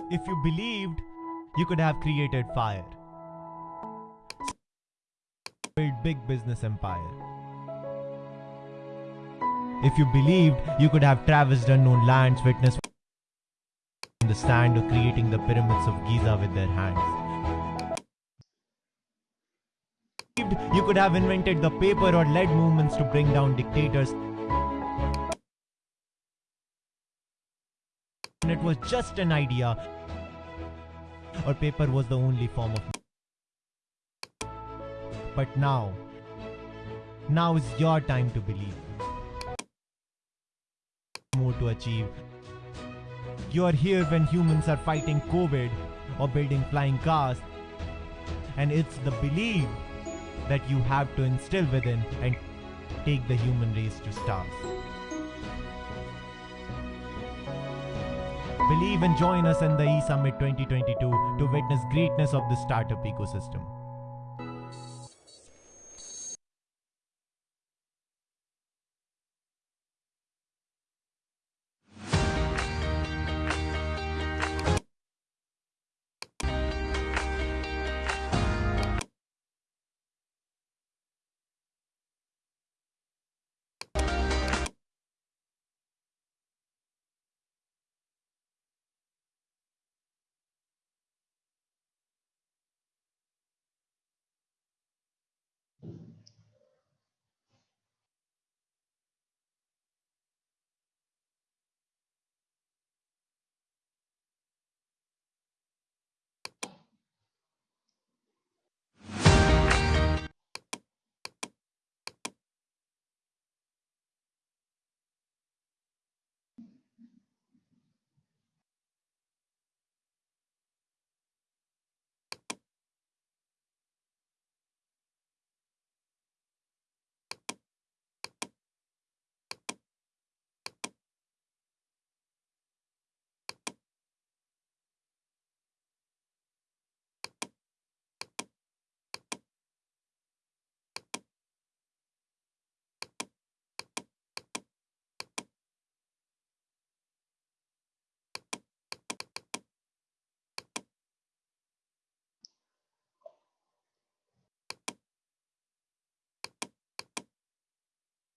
If you believed, you could have created fire. Build big business empire. If you believed, you could have traversed unknown lands, witnessed the sand or creating the pyramids of Giza with their hands. Believed, you could have invented the paper or led movements to bring down dictators. It was just an idea, or paper was the only form of. But now, now is your time to believe. More to achieve. You are here when humans are fighting COVID or building flying cars. And it's the belief that you have to instill within and take the human race to stars. Believe and join us in the E-Summit 2022 to witness greatness of the startup ecosystem.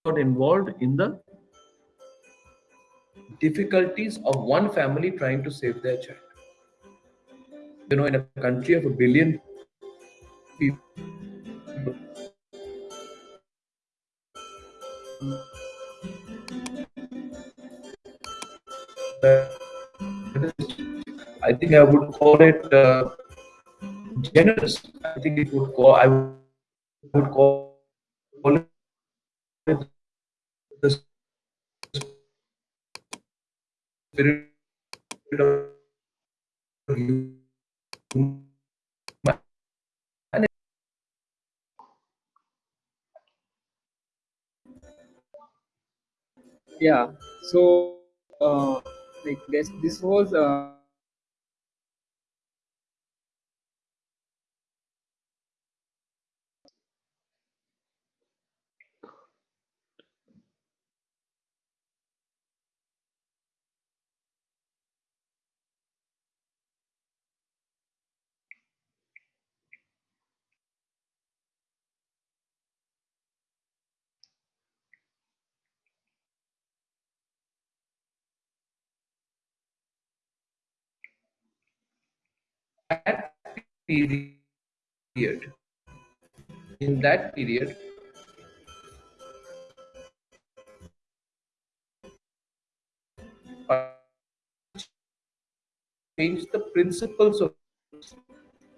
Got involved in the difficulties of one family trying to save their child. You know, in a country of a billion people, I think I would call it uh, generous. I think it would call I would call it the spirit of yeah so uh, like this this was uh, that period. In that period change the principles of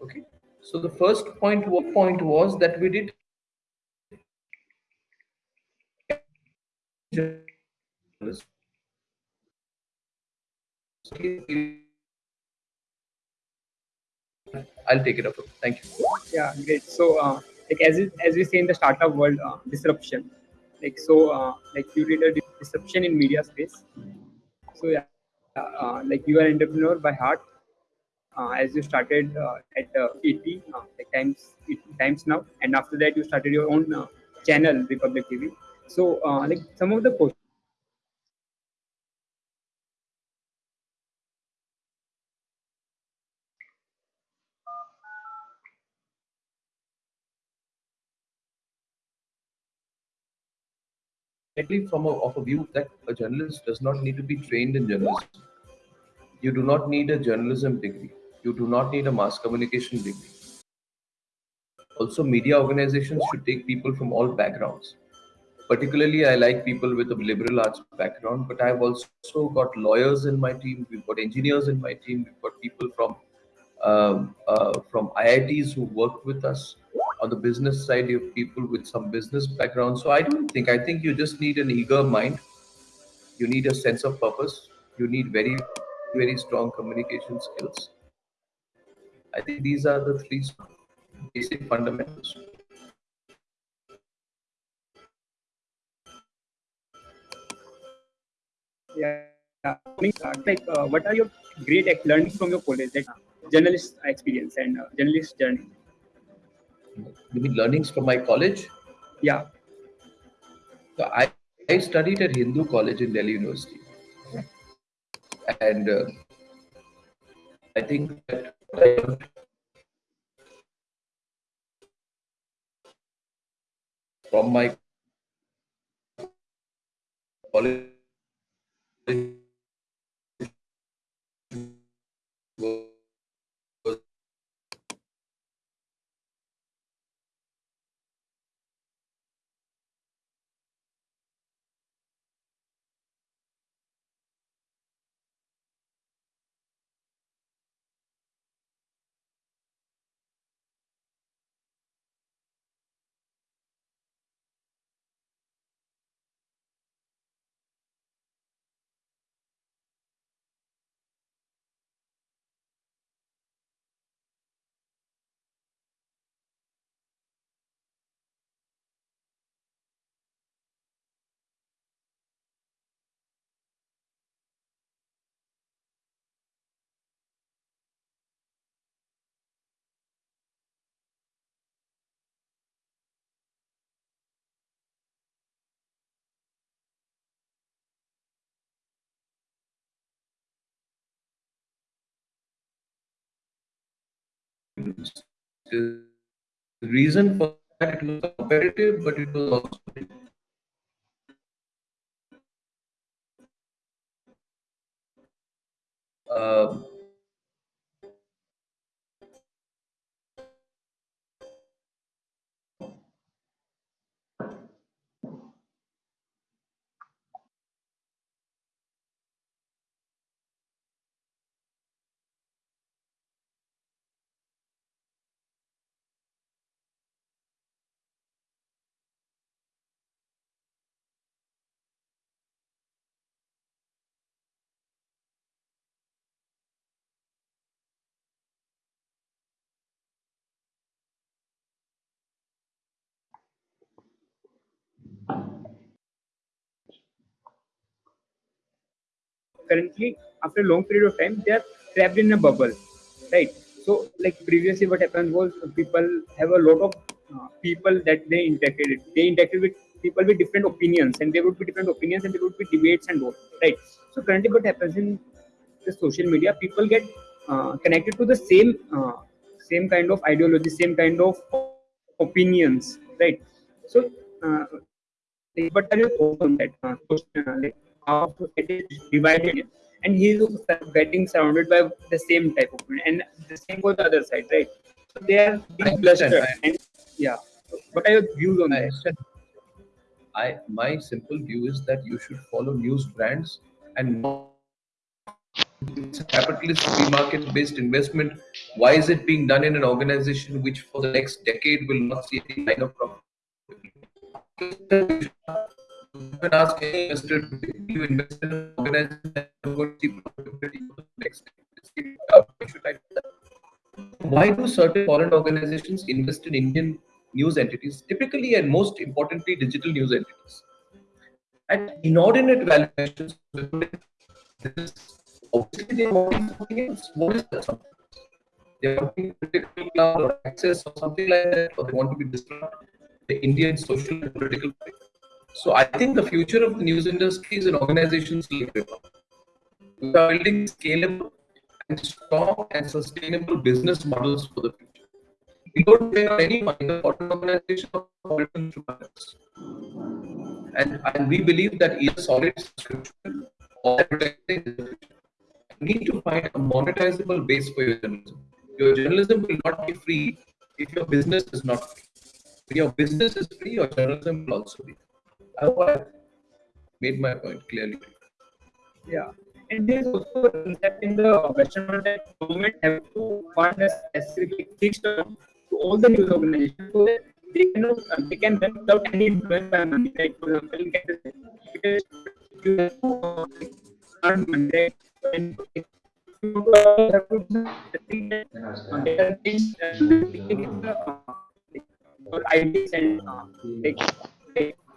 okay? So the first point one point was that we did I'll take it up. Thank you. yeah great. So uh, like as it, as we say in the startup world uh, disruption. Like so uh, like you did a disruption in media space. So yeah uh, like you are an entrepreneur by heart. Uh, as you started uh, at uh, like times times now. And after that you started your own channel republic tv so like some of the from a, of a view that a journalist does not need to be trained in journalism. You do not need a journalism degree. You do not need a mass communication degree. Also, media organizations should take people from all backgrounds. Particularly, I like people with a liberal arts background, but I've also got lawyers in my team. We've got engineers in my team. We've got people from um, uh, from IITs who work with us. On the business side, you have people with some business background. So I don't think, I think you just need an eager mind. You need a sense of purpose. You need very, very strong communication skills. I think these are the three basic fundamentals. Yeah. Like, uh, what are your great learnings from your college, like journalist experience and uh, journalist journey? You mean learnings from my college? Yeah. So I, I studied at Hindu College in Delhi University. And uh, I think that I from my college the reason for that it was competitive, but it was also um, currently after a long period of time they are trapped in a bubble right so like previously what happened was people have a lot of uh, people that they interacted with. they interacted with people with different opinions and there would be different opinions and there would be debates and all right so currently what happens in the social media people get uh, connected to the same uh, same kind of ideology same kind of opinions right so uh, are your thoughts on that uh, how society is divided and he is getting surrounded by the same type of opinion and the same for the other side right? So they are being understand, clustered I- and yeah. What are your views on that I my simple view is that you should follow news brands and not it's a capitalist free market based investment. Why is it being done in an organization which for the next decade will not see any line of profit? Can ask any investor to you invest in an organization going to see profitability for the next. Why do certain foreign organizations invest in Indian news entities, typically and most importantly, digital news entities? At inordinate valuations, obviously they want something else. What is that? They want to political cloud or access or something like that, or they want to be disrupt the Indian social and political. So I think the future of the news industry is in organizations We are building scalable and strong and sustainable business models for the future. We don't pay any money, the foreign organization. And, and we believe that either solid subscription or advertising need to find a monetizable base for your journalism. Your journalism will not be free if your business is not free. When your business is free, your journalism will also be. I hope made my point clearly. Yeah. And there's also in the Western world that government have to fund a specific fixed term to all the news organizations so that they can uh, they can without any influence by money. Like for example, this because you have to uh, earn money and you uh, uh, uh, uh, and uh, like, like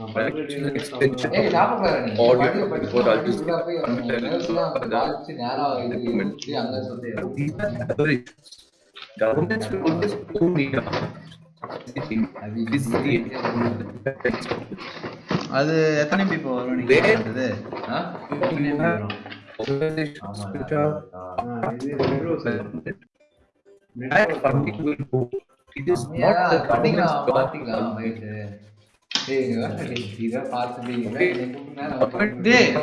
you உண்மையாடா உனக்கு இப்ப இப்ப கூட ஒரு மாயில பண்ணி கொடுப்பேன் நான் பண்ணுவேன் எப்படி இன்டிகிரேட் பண்ணுவேன் Organizations will need organization is going ஏய் ஞாபகம் நீ audio பாட்டு before I'll just படிச்சு போய் பாதிச்சு நேரம் இது இப்படி அங்க சொல்லி These are other issues. Governments will always own media. This is the அது எத்தனை எம்பி இப்போ வரும் நீங்க Where- சொல்றது ஆ? எத்தனை MB வரும்? organizations ஆமா, which are ஆ, இது metro sir. that funding will go. It is not ஏன் the பண்ணிக்கலாம் government's job.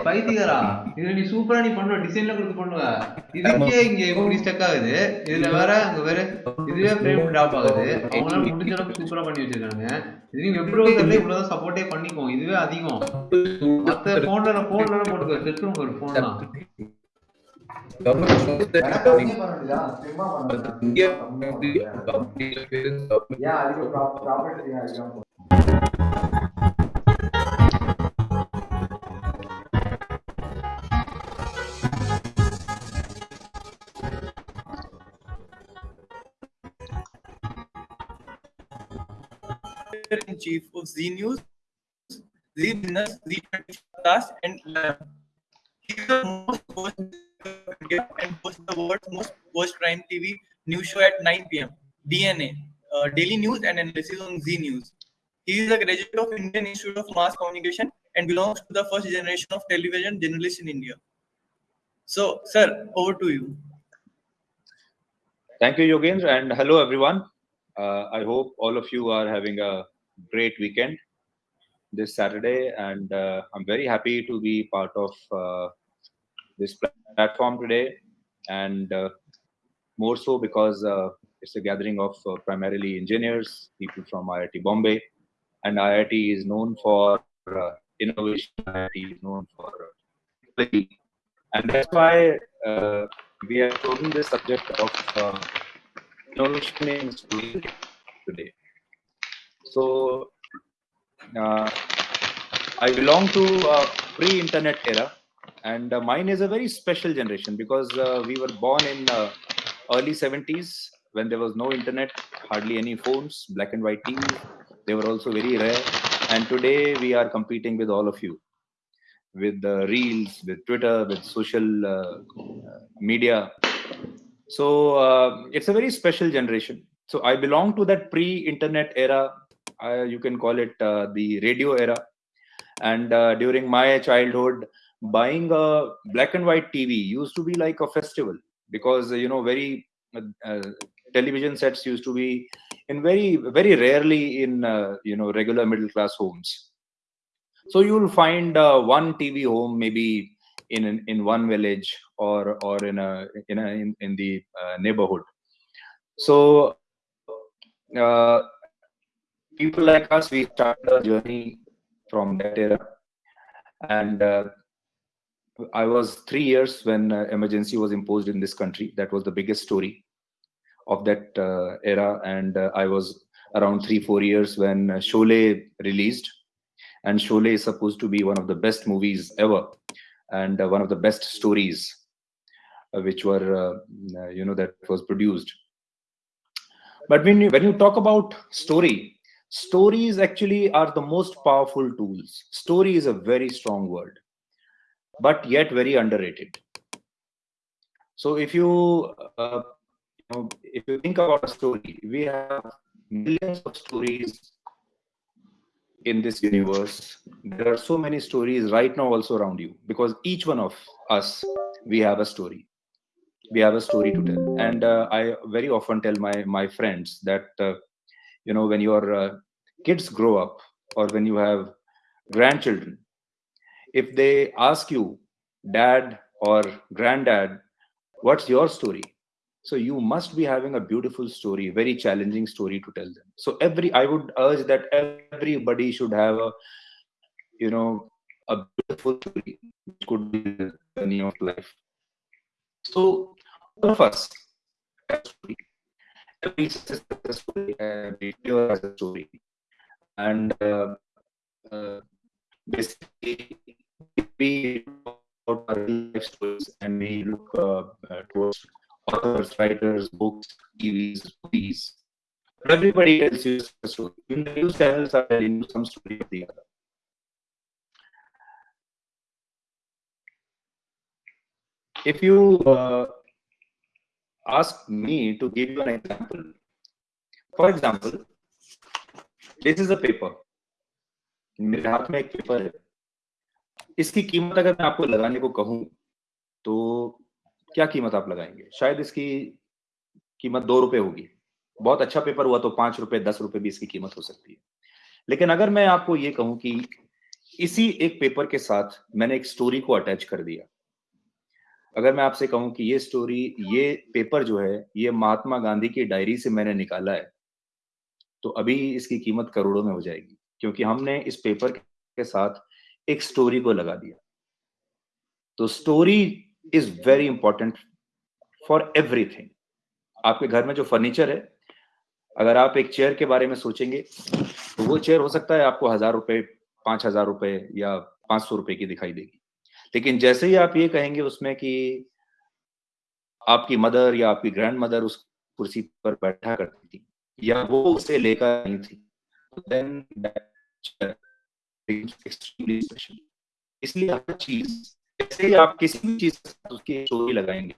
பைத்தியக்காரா? இதுல நீ சூப்பரா நீ பண்ணுவ டிசைன்ல கொடுத்து பண்ணுவ. இதுக்கே இங்க இப்படி ஸ்டக் ஆகுது? இதுல வேற அங்க வேற. இதுவே ஃப்ரேம் டிராப் ஆகுது. அவங்களால முடிஞ்ச அளவுக்கு சூப்பரா பண்ணி வச்சிருக்காங்க இது நீங்க வெப் ப்ரௌசர்ல இவ்வளவுதான் சப்போர்ட்டே பண்ணிக்கோ இதுவே அதிகம். மத்த போன்ல போன்ல போட்டுக்கோ. செல்ஃபோன் ஒரு போன்லாம் Government shows in chief of Zee News, Zee Business, Z Podcast, and Lab. He is the most watched and post the world's most watched prime TV news show at 9 p.m. DNA, uh, daily news and analysis on Zee News. He is a graduate of Indian Institute of Mass Communication and belongs to the first generation of television journalists in India. So, sir, over to you. Thank you, Yogendra, and hello, everyone. Uh, I hope all of you are having a great weekend this Saturday, and uh, I'm very happy to be part of uh, this platform today, and uh, more so because uh, it's a gathering of uh, primarily engineers, people from IIT Bombay, and IIT is known for uh, innovation. IIT is known for uh, and that's why uh, we have chosen this subject of uh, innovation in schooling today. So, uh, I belong to a pre-internet era, and uh, mine is a very special generation because uh, we were born in early 70s when there was no internet, hardly any phones, black and white TVs. They were also very rare, and today we are competing with all of you with the reels, with Twitter, with social uh, uh, media. So uh, it's a very special generation. So I belong to that pre-internet era. Uh, you can call it uh, the radio era. And uh, during my childhood, buying a black and white TV used to be like a festival because uh, you know very uh, uh, television sets used to be in very very rarely in uh, you know regular middle class homes. So you will find uh, one tv home maybe in an, in one village or or in a in a in, in the uh, neighborhood. So uh, people like us we started our journey from that era. And uh, i was 3 years when uh, emergency was imposed in this country. That was the biggest story of that uh, era and uh, i was around 3 4 years when uh, Sholay released. And Sholay is supposed to be one of the best movies ever and one of the best stories which were you know that was produced. But when you when you talk about story stories actually are the most powerful tools. Story is a very strong word but yet very underrated. So if you, uh, you know, if you think about a story, we have millions of stories in this universe. There are so many stories right now also around you because each one of us, we have a story. We have a story to tell. And uh, I very often tell my my friends that uh, you know when your uh, kids grow up or when you have grandchildren, if they ask you, dad or granddad, what's your story? So you must be having a beautiful story, very challenging story to tell them. So every I would urge that everybody should have a, you know, a beautiful story, which could be the journey of life. So all of us. Every story, every has a story, and uh, uh, basically we about our life stories and we look uh, uh, towards authors, writers, books, TVs, movies. Everybody tells you a story. Even the news channels are telling you some story of the other. If you uh, ask me to give you an example, for example, this is a paper. मेरे हाथ में एक paper है इसकी कीमत अगर मैं आपको लगाने को कहूँ तो क्या कीमत आप लगाएँगे? शायद इसकी कीमत दो रुपए होगी। बहुत अच्छा पेपर हुआ तो पाँच रुपए, दस रुपए भी इसकी कीमत हो सकती है। लेकिन अगर मैं आपको ये कहूँ कि इसी एक पेपर के साथ मैंने एक स्टोरी को अटैच कर दिया। अगर मैं आपसे कहूँ कि ये स्टोरी, ये पेपर जो है, ये महात्मा गांधी की डायरी से मैंने निकाला है तो अभी इसकी कीमत करोड़ों में हो जाएगी, क्योंकि हमने इस पेपर के साथ एक स्टोरी को लगा दिया। तो story is very important for everything आपके घर में जो फर्नीचर है, अगर आप एक चेयर के बारे में सोचेंगे तो वो चेयर हो सकता है आपको हज़ार रुपए, पाँच हज़ार रुपए या पाँच सौ रुपए की दिखाई देगी लेकिन जैसे ही आप ये कहेंगे उसमें कि आपकी मदर या आपकी ग्रैंड मदर उस कुर्सी पर बैठा करती थी, या वो उसे लेकर नहीं थी extremely special. इसलिए हर चीज़ जैसे ही आप किसी भी चीज़ उसकी स्टोरी लगाएँगे,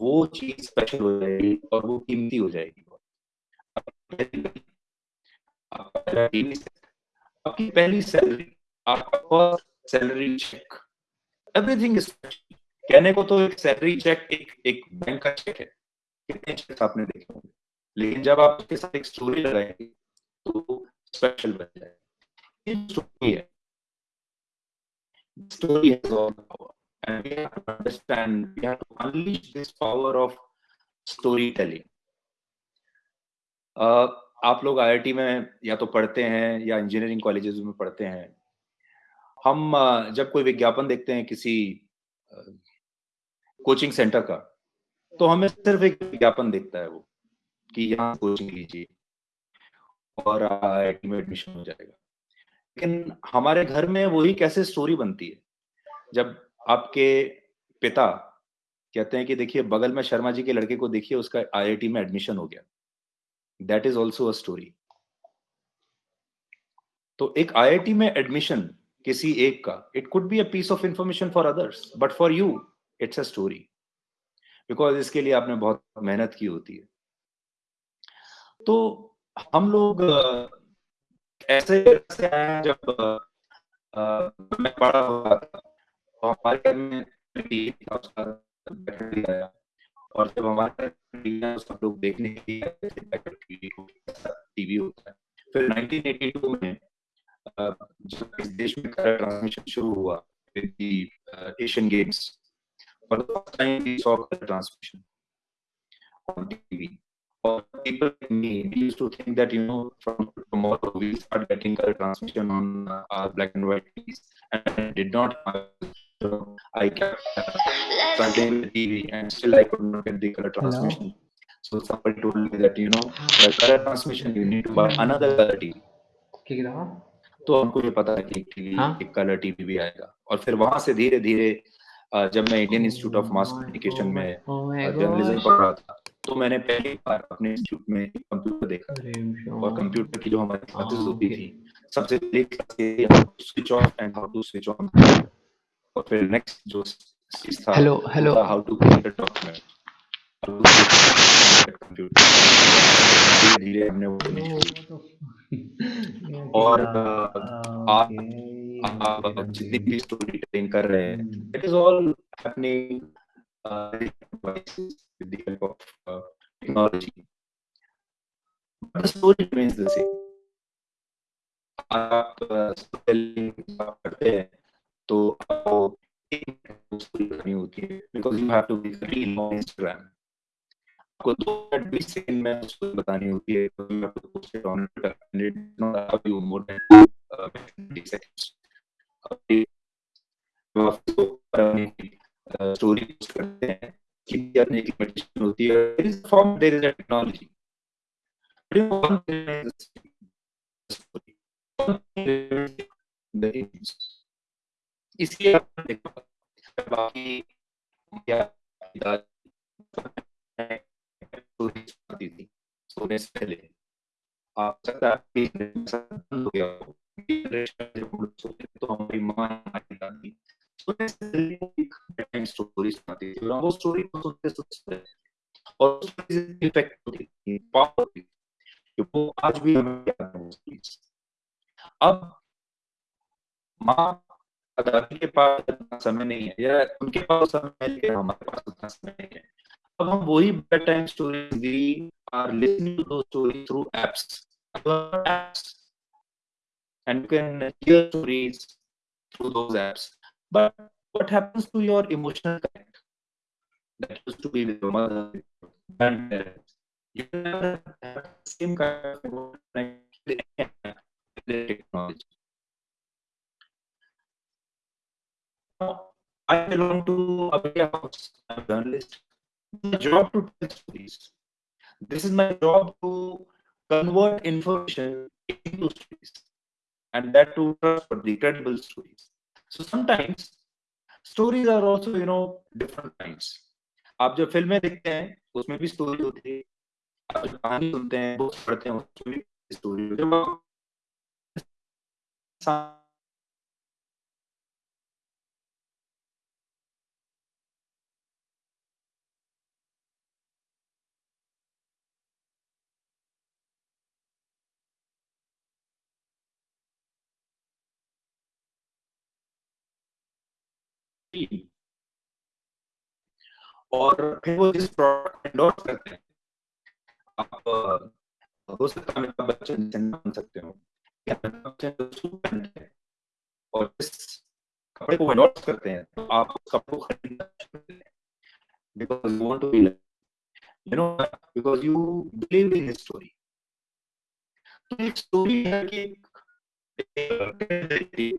वो चीज़ स्पेशल हो जाएगी और वो कीमती हो जाएगी आपका पहला सैलरी आपका सैलरी चेक एवरीथिंग इज़ कहने को तो एक सैलरी चेक एक एक बैंक का चेक है। कितने चेक आपने देखे होंगे? लेकिन जब आप उसके साथ एक स्टोरी लगाएँगे तो स्पेशल बन जाए स्टोरी है। Story has all the power and we have to understand we have to unleash this power of storytelling. Uh, आप लोग आईआईटी में या तो पढ़ते हैं या इंजीनियरिंग कॉलेजेस में पढ़ते हैं। हम जब कोई विज्ञापन देखते हैं किसी कोचिंग सेंटर का तो हमें सिर्फ़ एक विज्ञापन देखता है वो कि यहाँ कोचिंग लीजिए और आईआईटी में एडमिशन हो जाएगा। लेकिन हमारे घर में वही कैसे स्टोरी बनती है? जब आपके पिता कहते हैं कि देखिए, बगल में शर्मा जी के लड़के को देखिए, उसका आईआईटी में एडमिशन हो गया। That is also a story तो एक आईआईटी में एडमिशन किसी एक का it could be a piece of information for others but for you it's a story because इसके लिए आपने बहुत मेहनत की होती है। तो हम लोग ऐसे से आए जब आ, मैं पढ़ा हुआ था। तो हमारे घर में आया। और जब हमारे सब लोग देखने के लिए टीवी होता है। फिर 1982 में जब इस देश में कलर ट्रांसमिशन शुरू हुआ Asian games for the first time we saw colour transmission on TV. Or people like me used to think that you know from tomorrow we start getting color transmission on uh, our black and white TVs and I did not so I kept uh, starting the TV and still I could not get the color transmission No. so somebody told me that you know the color transmission you need to buy another color TV तो हमको ये पता है कि एक TV हाँ? एक colour TV भी आएगा और फिर वहाँ से धीरे धीरे जब मैं Indian Institute of Mass Communication में जर्नलिज्म पढ़ रहा था तो मैंने पहली बार अपने इंस्टीट्यूट में कंप्यूटर देखा और कंप्यूटर की जो हमारी क्लासेस होती थी सबसे पहले switch off and how to switch on और फिर नेक्स्ट जो था Hello, वो how to create a document धीरे धीरे हमने वो करनी [laughs] और आप आप जितनी भी स्टोरी टेलिंग कर रहे हैं it is all happening with the help of uh, technology. But the story remains the same. आप स्टोरी करते हैं तो आपको करनी होती है because you have to be very long Instagram आपको दो मिनट बीस सेकंड में स्टोरी बतानी होती है तो you have to post it on Twitter and it not have you more than 20 seconds story post करते हैं। करने की लिमिटेशन होती है। There is form there is a technology इसलिए बाकी सोने से पहले। आप सकता हो तो हमारी माँ हमारी दादी सोने से पहले टाइम स्टोरी सुनाती थी वो स्टोरी को सुनते सुनते और इफ़ेक्ट होती थी पावर कि वो आज भी हमें याद है अब माँ दादी के पास इतना समय नहीं है या उनके पास समय है लेकिन हमारे पास उतना समय नहीं है अब हम वही bed time stories we are listening to those stories through apps apps and you can hear stories through those apps but what happens to your emotional connect that used to be with your mother grandparents uh, you never have the same kind of connect with technology Now, I belong to a media house. I'm a journalist. My job to tell stories. This is my job to convert information into stories, and that to trustworthy, credible stories. So sometimes stories are also, you know, different kinds. आप जो फ़िल्में देखते हैं उसमें भी story होती है आप जब कहानी सुनते हैं बुक्स पढ़ते हैं उसमें भी स्टोरी होती है और फिर वो जिस प्रोडक्ट करते हैं आप हो सकता है अमिताभ बच्चन बन सकते हो और इस कपड़े को एंडोर्स करते हैं तो आप उस कपड़े को खरीदना because you want to be like, you know, because you believe in story तो एक स्टोरी है कि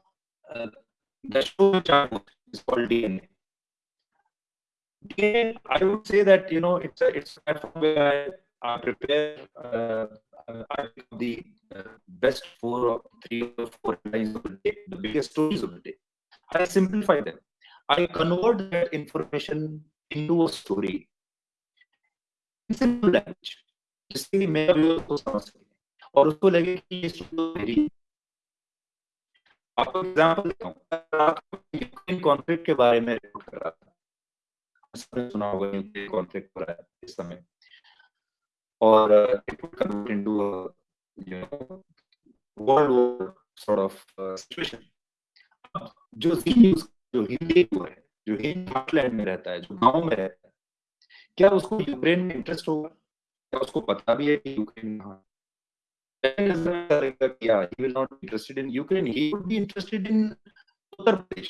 uh, the show which I host is called DNA. DNA, I would say that you know it's a it's a platform where I, I prepare uh, uh, I pick the uh, best four or three or four lines of the day, the biggest stories of the day. I simplify them. I convert that information into a story in simple language, जिससे कि मेरा viewer को समझ सके और उसको लगे कि ये स्टोरी मेरी है। आपको एग्जांपल देता हूँ यूक्रेन कॉन्फ्लिक्ट के बारे में रिपोर्ट कर रहा था। सुना होगा यूक्रेन कॉन्फ्लिक्ट हो रहा है इस समय। और it convert into you know world war sort of situation जो जी हिंदी है, जो हार्टलैंड में रहता है, जो गाँव में रहता है, क्या उसको यूक्रेन में इंटरेस्ट होगा? क्या उसको पता भी है कि यूक्रेन कहाँ yeah, he will not be interested in Ukraine. He would be interested in Uttar Pradesh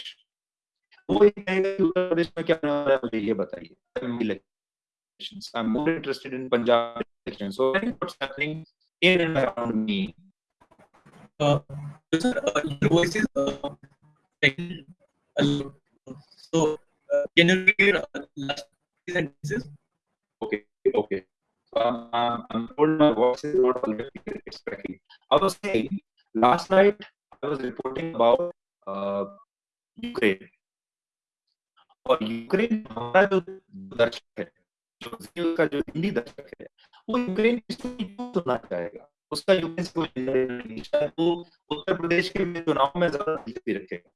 वो ये कहेगा कि उत्तर प्रदेश में क्या होने वाला है मुझे ये बताइए elections. I'm more interested in Punjab elections. So I think what's happening in and around me. Uh, sir, uh, your voice is uh, taking a lot. So, uh, can you read uh, last three sentences? Okay, okay. So I'm told my voice is not. I was saying last night I was reporting about uh, Ukraine. और Ukraine हमारा जो दर्शक है जो का जो हिंदी दर्शक है वो यूक्रेन सुनना चाहेगा उसका यूक्रेन से कोई वो उत्तर प्रदेश के चुनाव में ज़्यादा दिलचस्पी रखेगा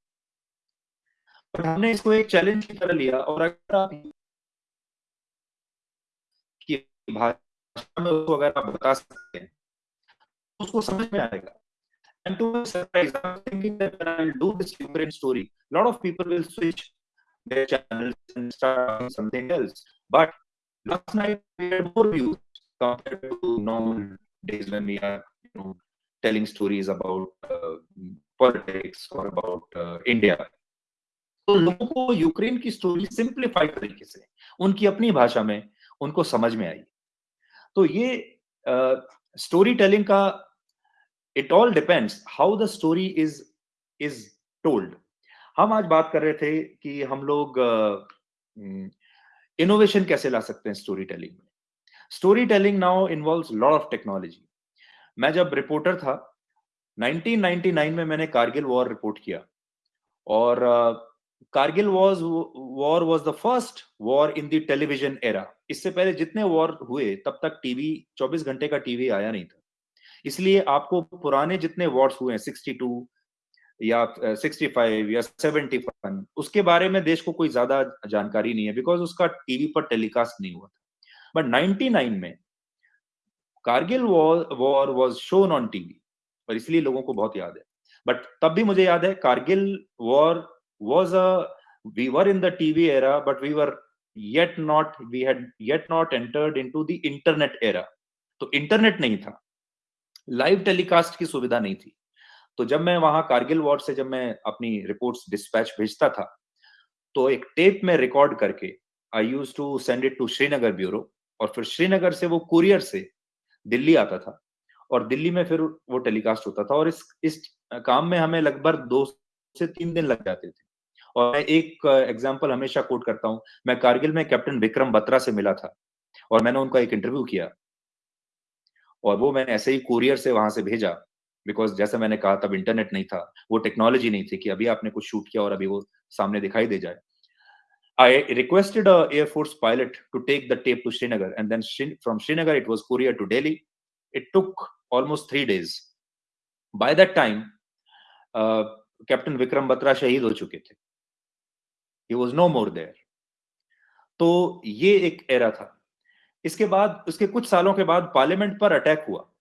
हमने इसको एक चैलेंज की तरह लिया और अगर आप की आप बता सकते हैं तो उसको समझ में आएगा And to my surprise, I was thinking that when I'll do this Ukraine story, a lot of people will switch their channels and start doing something else. But last night we had more views compared to normal days when we are, you know, telling stories about uh, politics or about uh, India. तो लोगों को Ukraine की story simplified तरीके से उनकी अपनी भाषा में उनको समझ में आई तो ये स्टोरी टेलिंग का it all depends how the story is is told हम आज बात कर रहे थे कि हम लोग इनोवेशन uh, कैसे ला सकते हैं स्टोरी टेलिंग में? Story telling now involve lot of technology मैं जब रिपोर्टर था 1999 में मैंने कारगिल वॉर रिपोर्ट किया। और Kargil was war was the first war in the television era इससे पहले जितने वॉर हुए, तब तक टीवी 24 घंटे का टीवी आया नहीं था। इसलिए आपको पुराने जितने वॉर्स हुए हैं 62 या 65 या 71 उसके बारे में देश को कोई ज़्यादा जानकारी नहीं है बिकॉज़ उसका टीवी पर टेलीकास्ट नहीं हुआ था। बट 99 में Kargil war was shown on TV और इसलिए लोगों को बहुत याद है। बट तब भी मुझे याद है Kargil war was a, we were in the tv era, but we were yet not, we had yet not entered into the internet era. तो इंटरनेट नहीं था। लाइव टेलीकास्ट की सुविधा नहीं थी। तो जब मैं वहाँ कारगिल वॉर से जब मैं अपनी रिपोर्ट्स डिस्पैच भेजता था तो एक टेप में रिकॉर्ड करके I use to send it to Srinagar bureau और फिर श्रीनगर से वो कुरियर से दिल्ली आता था और दिल्ली में फिर वो टेलीकास्ट होता था और इस इस काम में हमें लगभग दो से तीन दिन लग जाते थे। और मैं एक एग्ज़ाम्पल हमेशा कोट करता हूँ मैं कारगिल में कैप्टन विक्रम बत्रा से मिला था और मैंने उनका एक इंटरव्यू किया और वो मैंने ऐसे ही कुरियर से वहाँ से भेजा बिकॉज़ जैसे मैंने कहा तब इंटरनेट नहीं था वो टेक्नोलॉजी नहीं थी कि अभी आपने कुछ शूट किया और अभी वो सामने दिखाई दे जाए Air Force pilot to take the tape to Srinagar, and then from Srinagar it was courier to Delhi. It took almost three days. By that time, uh, captain Vikram Batra शहीद हो चुके थे he was no more there तो ये एक era था। इसके बाद, उसके कुछ सालों के बाद पार्लियामेंट पर अटैक हुआ।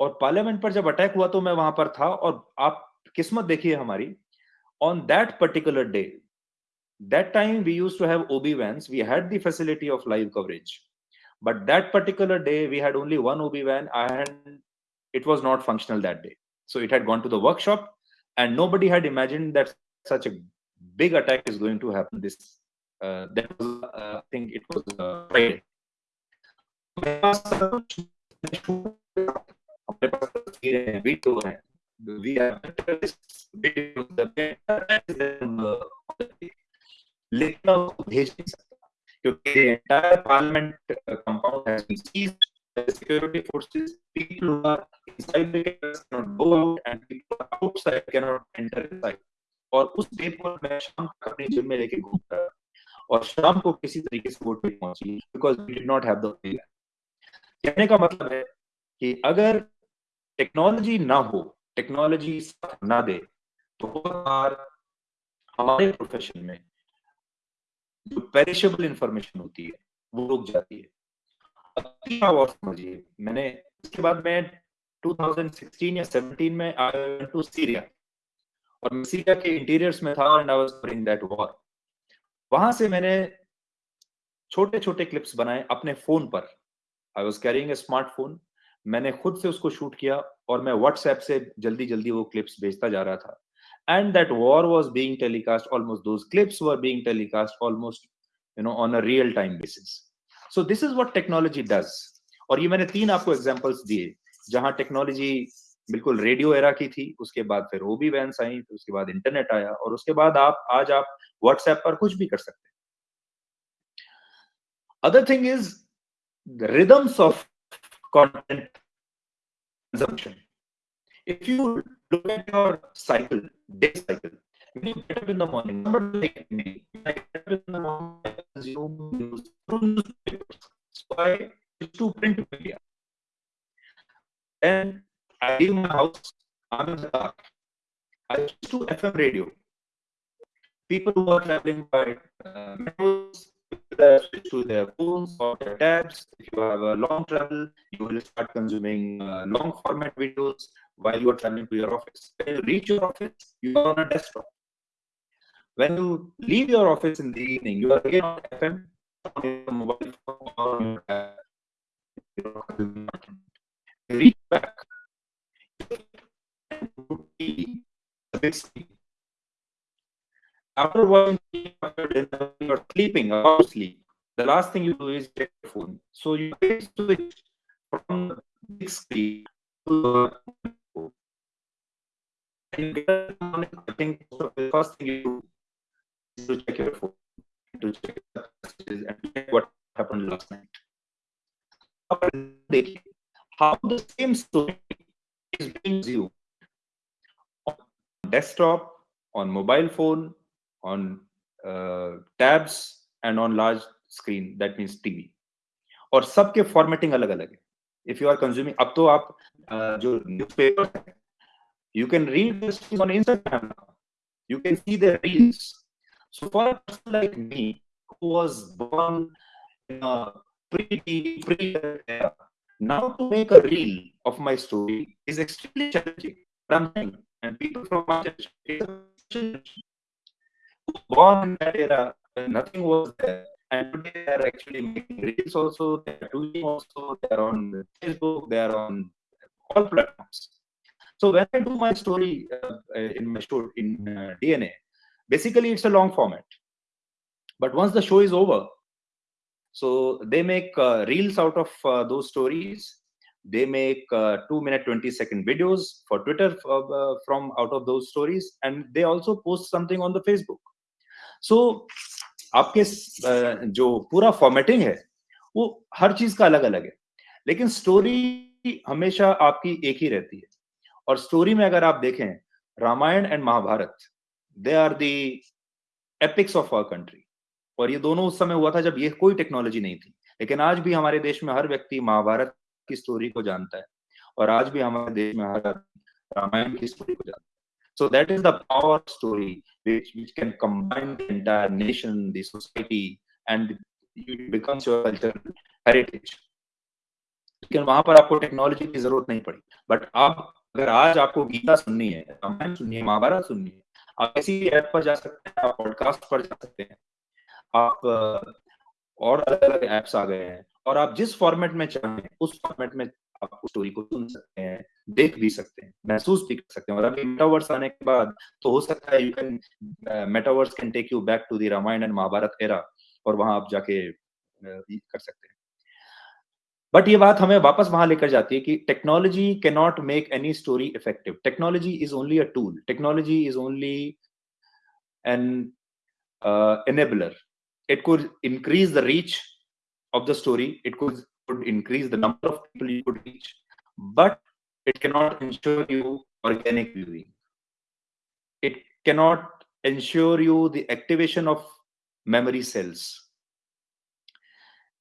और पार्लियामेंट पर जब अटैक हुआ तो मैं वहाँ पर था और आप किस्मत देखिए हमारी। On that particular day that time we use to have OB van we had the of live coverage but that particular day we had only one OB van and it was not functional that day so it had workshop and nobody had imagine that such big attack is going to happen this uh, that was uh, i think it was uh, friday we have लेकिन उसको भेज नहीं सकता क्योंकि entire parliament compound has been seized the security forces people who are inside the cameras cannot go out and people outside cannot enter inside और उस date को मैं शाम तक अपनी जिम में लेके घूम रहा। और शाम को किसी तरीके से वोट नहीं पहुँची because we did not have the कहने का मतलब है कि अगर टेक्नोलॉजी ना हो टेक्नोलॉजी ना दे तो बार हमारे प्रोफेशन में जो पेरिशेबल इंफॉर्मेशन होती है, वो रुक जाती है। समझिए, मैंने, इसके बाद मैं 2016 या 17 में आई टू सीरिया और मैं सीरिया के इंटीरियर्स में था and I was covering that war वहाँ से मैंने छोटे छोटे क्लिप्स बनाए अपने फ़ोन पर. I was carrying a smartphone मैंने खुद से उसको शूट किया और मैं व्हाट्सएप से जल्दी जल्दी वो क्लिप्स भेजता जा रहा था. And that war was being telecast almost, those clips were being telecast almost, you know, on a real time basis. So this is what technology does. और ये मैंने तीन आपको एग्जांपल्स दिए, जहाँ टेक्नोलॉजी बिल्कुल रेडियो एरा की थी उसके बाद फिर ओबी वैंस आई फिर उसके बाद इंटरनेट आया और उसके बाद आप आज आप व्हाट्सएप पर कुछ भी कर सकते हैं other thing is rhythms of content consumption. If you look at your cycle, day cycle, when you get up in the morning, remember like me, I get up in the morning, I consume news through newspapers. So I used to print media. Then I leave my house, I'm in the car. I used to FM radio. People who are traveling by uh, switch to their phones or their tabs. If you have a long travel, you will start consuming uh, long format videos while you are traveling to your office. When you reach your office, you are on a desktop. When you leave your office in the evening, you are again on FM, on your mobile phone, or on your tab. You reach back, After watching TV you are sleeping, sleep. The last thing you do is check your phone. So you switch from big screen to phone. And you get I think the first thing you do is to check your phone, to check the messages and check what happened last night. How the same story is being on desktop, on mobile phone, on uh, tabs, and on large screen. That means TV. और सबके formatting अलग अलग है if you are consuming अब तो आप uh, जो newspaper you can read this on Instagram now. You can see the reels. So for a person like me, who was born in a pre pre era, now to make a reel of my story is extremely challenging. But I'm saying, and people from who were born in that era, nothing was there, and today they are actually making reels also, they are doing also, they are on Facebook, they are on all platforms. So when I do my story uh, in my show in uh, DNA, basically it's a long format. But once the show is over, so they make uh, reels out of uh, those stories. They make uh, two minute twenty second videos for Twitter uh, from out of those stories, and they also post something on the Facebook. So आपके uh, जो पूरा formatting है वो हर चीज़ का अलग अलग है। लेकिन स्टोरी हमेशा आपकी एक ही रहती है। और स्टोरी में अगर आप देखें Ramayana and Mahabharata they are the epics of our country और ये दोनों उस समय हुआ था जब ये कोई टेक्नोलॉजी नहीं थी। लेकिन आज भी हमारे देश में हर व्यक्ति महाभारत की स्टोरी को जानता है। और आज भी हमारे देश में हर रामायण की स्टोरी को जानता है। So that is the power story which, which can combine the entire nation the society and it becomes your cultural heritage. लेकिन वहाँ पर आपको टेक्नोलॉजी की ज़रूरत नहीं पड़ी। बट आप अगर आज आपको गीता सुननी है रामायण सुननी है महाभारत सुननी है आप किसी ऐप पर जा सकते हैं आप पॉडकास्ट पर जा सकते हैं। आप और अलग अलग एप्स आ गए हैं। और आप जिस फॉर्मेट में चाहें, उस फॉर्मेट में आप उस स्टोरी को सुन सकते हैं, देख भी सकते हैं, महसूस भी कर सकते हैं। और अभी मेटावर्स आने के बाद तो हो सकता है you can metaverse can take you back to the Ramayana and Mahabharata era और वहाँ आप जाके कर सकते हैं। बट ये बात हमें वापस वहाँ लेकर जाती है कि technology can not make any story effective technology is only a tool technology is only an enabler it could increase the reach of the story it could, could increase the number of people you could reach but it cannot ensure you organic viewing it cannot ensure you the activation of memory cells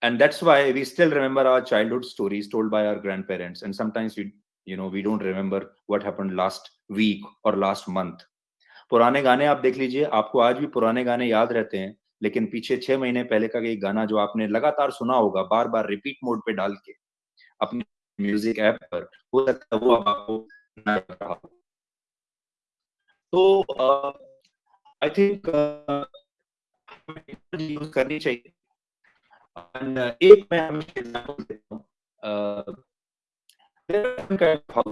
and that's why we still remember our childhood stories told by our grandparents and sometimes we you know we don't remember what happened last week or last month पुराने गाने आप देख लीजिए आपको आज भी पुराने गाने याद रहते हैं लेकिन पीछे छह महीने पहले का एक गाना जो आपने लगातार सुना होगा बार बार रिपीट मोड पे डाल के अपने म्यूज़िक ऐप पर, हो सकता है वो आपको रहा तो आई थिंक यूज़ करनी चाहिए। एक मैं हमेशा एग्जांपल देता हूँ। There are some kind of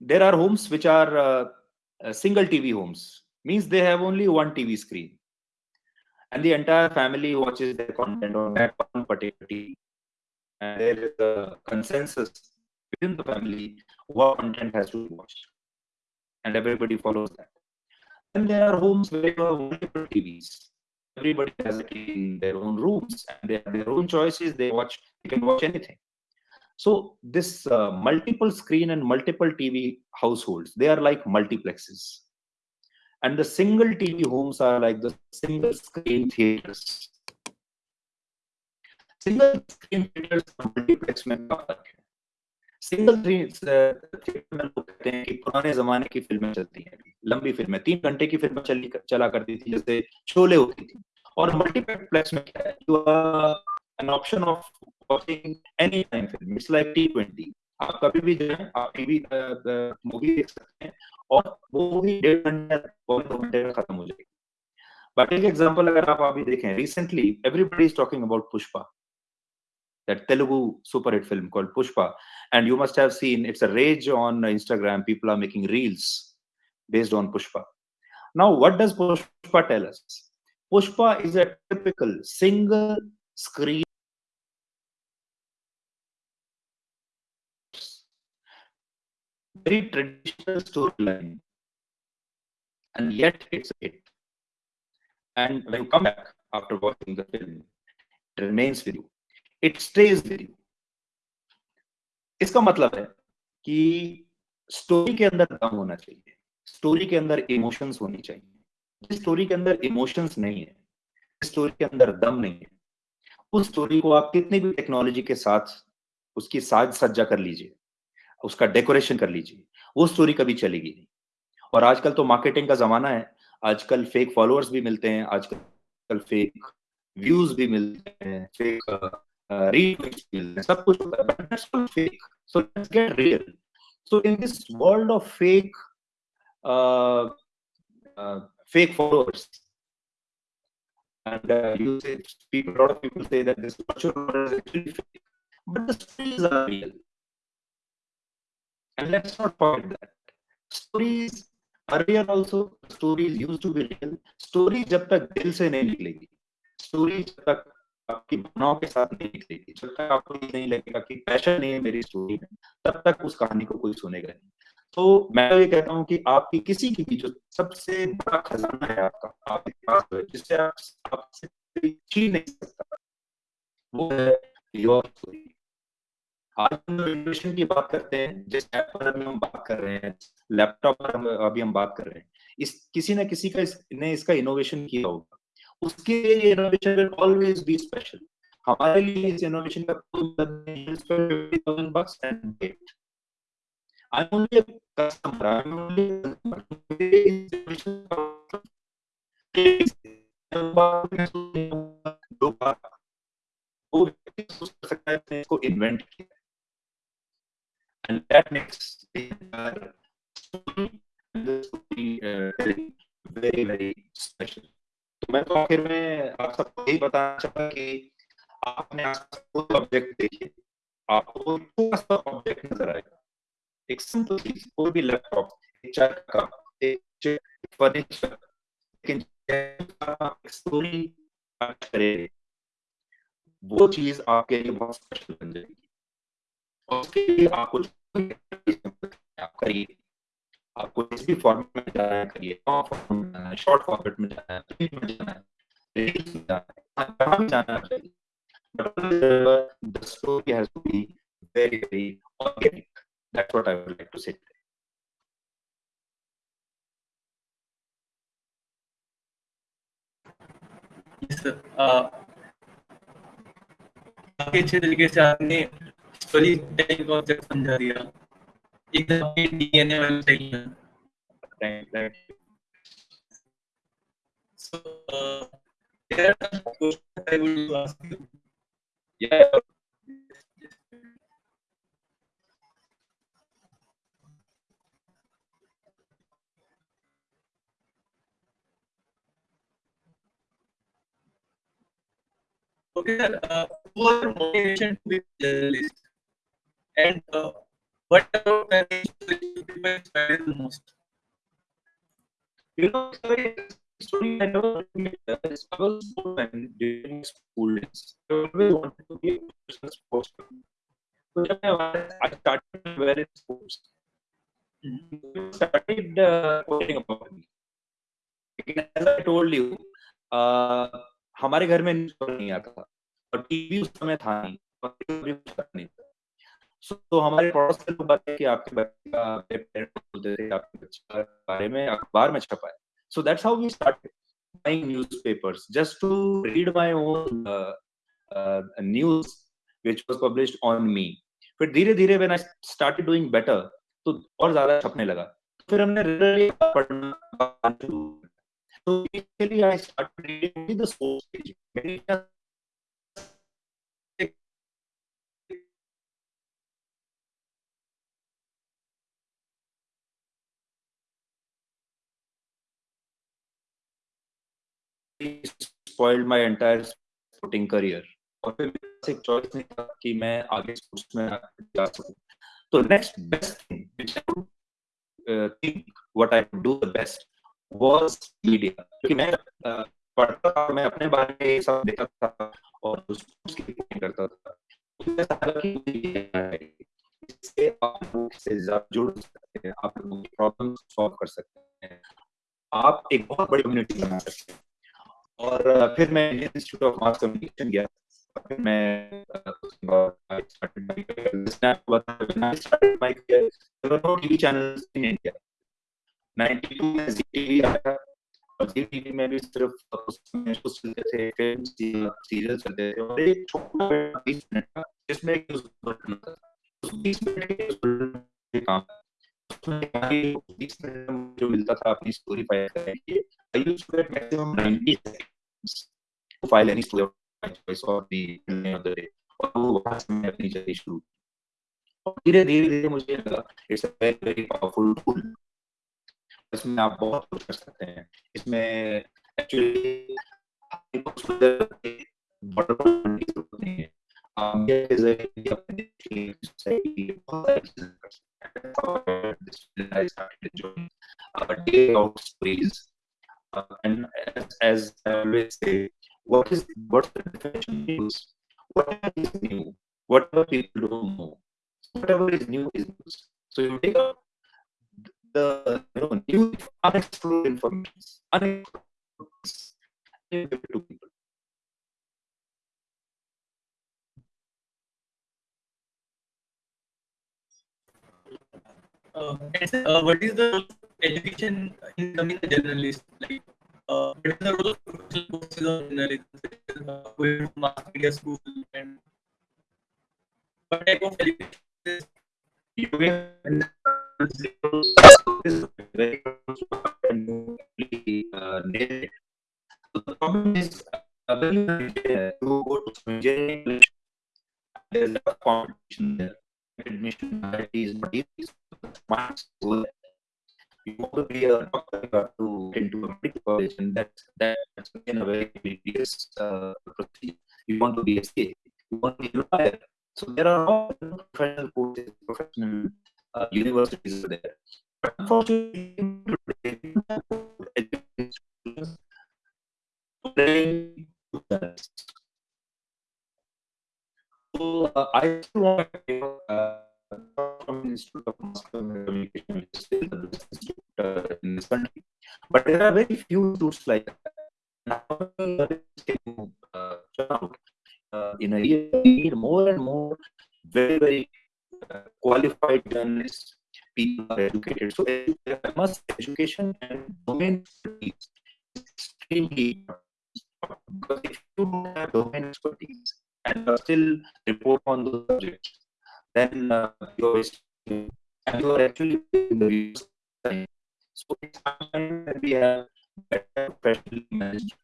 there are homes which are uh, uh, single TV homes, means they have only one TV screen. and the entire family watches their content on that one particular TV. And there is a consensus within the family what content has to be watched, and everybody follows that. Then there are homes where you have multiple TVs. Everybody has a TV in their own rooms, and they have their own choices. They watch, they can watch anything. So this uh, multiple screen and multiple TV households, they are like multiplexes. And the single TV homes are like the single screen theaters. Single screen theaters और multiplex में क्या फर्क है? Single theatre में लोग कहते हैं कि पुराने जमाने की फिल्में चलती हैं लंबी फिल्में तीन घंटे की फिल्में चली चला करती थी जैसे शोले होती थी और मल्टीप्लेक्स में क्या है you an option of watching any time film. It's like T20. आप कभी भी जाए आप टीवी मूवी देख सकते हैं और वो मूवी डेढ़ घंटे पौने दो घंटे में खत्म हो जाएगी बट एक एग्जांपल अगर आप अभी देखें recently everybody is talking about Pushpa that Telugu super hit film called Pushpa. And you must have seen it's a rage on Instagram. People are making reels based on Pushpa. Now, what does Pushpa tell us? Pushpa is a typical single screen very traditional storyline, and yet it's a hit. And when you come back after watching the film, it remains with you. It stays with you. इसका मतलब है कि story के अंदर दम होना चाहिए story के अंदर इमोशंस होनी चाहिए जिस स्टोरी के अंदर इमोशंस नहीं है स्टोरी के अंदर दम नहीं है उस स्टोरी को आप कितनी भी टेक्नोलॉजी के साथ उसकी साज सज्जा कर लीजिए उसका डेकोरेशन कर लीजिए। वो स्टोरी कभी चलेगी नहीं। और आजकल तो मार्केटिंग का जमाना है। आजकल फेक फॉलोअर्स भी मिलते हैं आजकल फेक व्यूज़ भी मिलते हैं फेक हैं सब कुछ fake so let's get real so in this world of fake fake followers and uh, you say people a lot of people say that this virtual world is actually fake but the are real. And let's not forget that. Stories earlier also stories used to be real. Story जब तक दिल से नहीं निकलेगी, story जब तक आपकी भावनाओं के साथ नहीं निकलेगी, जब तक आपको ये नहीं लगेगा कि पैशन नहीं है मेरी स्टोरी में, तब तक उस कहानी को कोई सुनेगा नहीं. तो मैं तो ये कहता हूँ कि आपकी किसी की भी जो सबसे बड़ा खजाना है आपका आपके पास है जिससे आप आपसे छीन नहीं सकता वो है योर स्टोरी आज हम इनोवेशन की बात करते हैं जिस ऐप पर अभी हम बात कर रहे हैं लैपटॉप पर अभी हम बात कर रहे हैं इस किसी ना किसी का इस, ने इसका इनोवेशन किया होगा। उसके लिए ये innovation will always be special हमारे लिए इस इनोवेशन का मतलब I'm only a customer. I'm only a customer. है। इसको इन्वेंट किया। And that makes the very very special. तो मैं तो आखिर में आप सबको यही बताना चाहूँगा कि आपने ऑब्जेक्ट देखिए आपको छोटा सा ऑब्जेक्ट नज़र आएगा एक सिंपल चीज़ कोई भी लैपटॉप एक कप एक फर्नीचर लेकिन स्टोरी वो चीज़ आपके लिए बहुत स्पेशल बन जाएगी। उसके लिए आपको आप करिए आपको जिस भी फॉर्मेट में जाना है करिए। शॉर्ट फॉर्मेट में जाना है ट्वीट में जाना है रील्स में जाना है भी जाना say. Today. yes sir. Uh, अच्छे तरीके से आपने स्टोरी टेलिंग कॉन्सेप्ट समझा दिया एकदम अपने डीएनए में चाहिए so uh, there are some questions I would ask you. Yeah. Okay, sir. Uh, what are motivation to be a journalist? And uh, what about people inspire the most? You know, it's very story I never. I was during school days. I always wanted to be a professional sportsman. So I, started wearing sports. Started uh, worrying about me. as I told you, uh, हमारे घर में news नहीं आता और TV उस समय था नहीं सो so, हमारे पड़ोस के लोग बताए कि आपके बच्चे बोलते थे आपके बच्चे के बारे में अखबार में छपा है। So that's how we start buying newspapers just to read my own news which was published on me फिर धीरे धीरे when I started doing better तो और ज़्यादा छपने लगा। फिर हमने पढ़ना तो spoiled my entire sporting career. और फिर मेरे पास एक चॉइस नहीं था कि मैं आगे स्पोर्ट्स में जा सकूँ। तो next best thing which I would think what I do the best was media क्योंकि मैं uh, पढ़ता था मैं अपने बारे में सब देखता था और स्पोर्ट्स की रिपोर्टिंग करता था। तो इससे आप से जुड़ सकते हैं आप प्रॉब्लम सॉल्व कर सकते हैं। आप एक बहुत बड़ी कम्युनिटी बना सकते हैं। और फिर मैं Indian Institute of Mass Communication गया फिर मैं टीवी चैनल्स इन इंडिया 92 में जी टीवी आया। और जी टीवी में भी सिर्फ़ उसमें शोज़ चलते थे फ़िल्म सीरियल चलते थे। और एक छोटा बीस मिनट का जिसमें एक बीस मिनट के काम बीस मिनट जो मिलता था, अपनी स्टोरी फ़ाइल करने के लिए I used to get maximum 90 seconds to file any my choice or the of the day. और वो वहाँ से मैं अपनी जर्नी शुरू और धीरे धीरे धीरे मुझे लगा it's a very very powerful tool इसमें आप बहुत कुछ कर सकते हैं इसमें actually uh, day out stories uh, and as, as I always say, what is what's the definition of news? Whatever is new, whatever people don't know, whatever is new is news. So you take up the you know new unexplored information, unexplored to people. Uh, uh, what is the education in becoming a journalist? Like, uh, what is the role of professional courses of journalism, uh, to mass media school, and what type of education is you the problem is when go to engineering, there's a competition there. Admission is not easy. You want to be a doctor, you have to into a medical college, and that's that's again a very tedious uh, procedure. You want to be a CA, you want to be a lawyer. So there are all professional courses, professional uh, universities there. But unfortunately, so uh, I still want to from Institute of Mass Communication, in this country. But there are very few institutes like that. Uh. In a year, we need more and more very, very uh, qualified journalists, people are educated. So, must education and domain expertise is extremely important. Because if you don't have domain expertise and still report on those subjects, then uh, you're wasting and you're actually in the views. So it's time that we have better professionally managed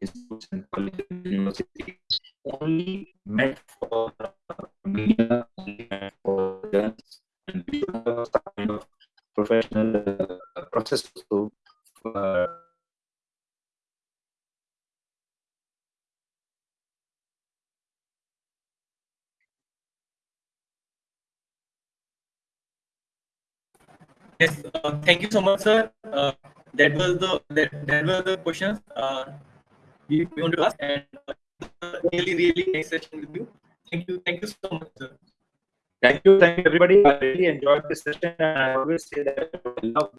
institutes and colleges and universities only meant for uh, media, only meant for journalists, and we have some kind of professional uh, process to uh, Yes, uh, thank you so much, sir. Uh, that was the that, that were the questions uh, we we want to ask, and uh, really really nice session with you. Thank you, thank you so much, sir. Thank you, thank you, everybody. I really enjoyed this session, and I always say that I love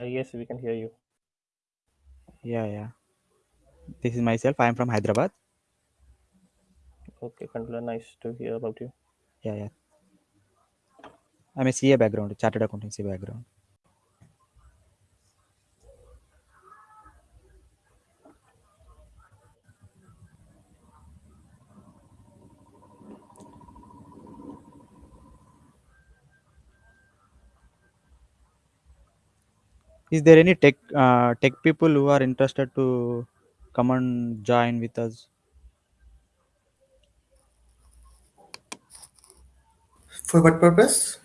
Uh, yes, we can hear you. Yeah, yeah. This is myself. I am from Hyderabad. Okay, Kandla, nice to hear about you. Yeah, yeah. I'm a CA background, chartered accountancy background. Is there any tech uh, tech people who are interested to come and join with us? For what purpose?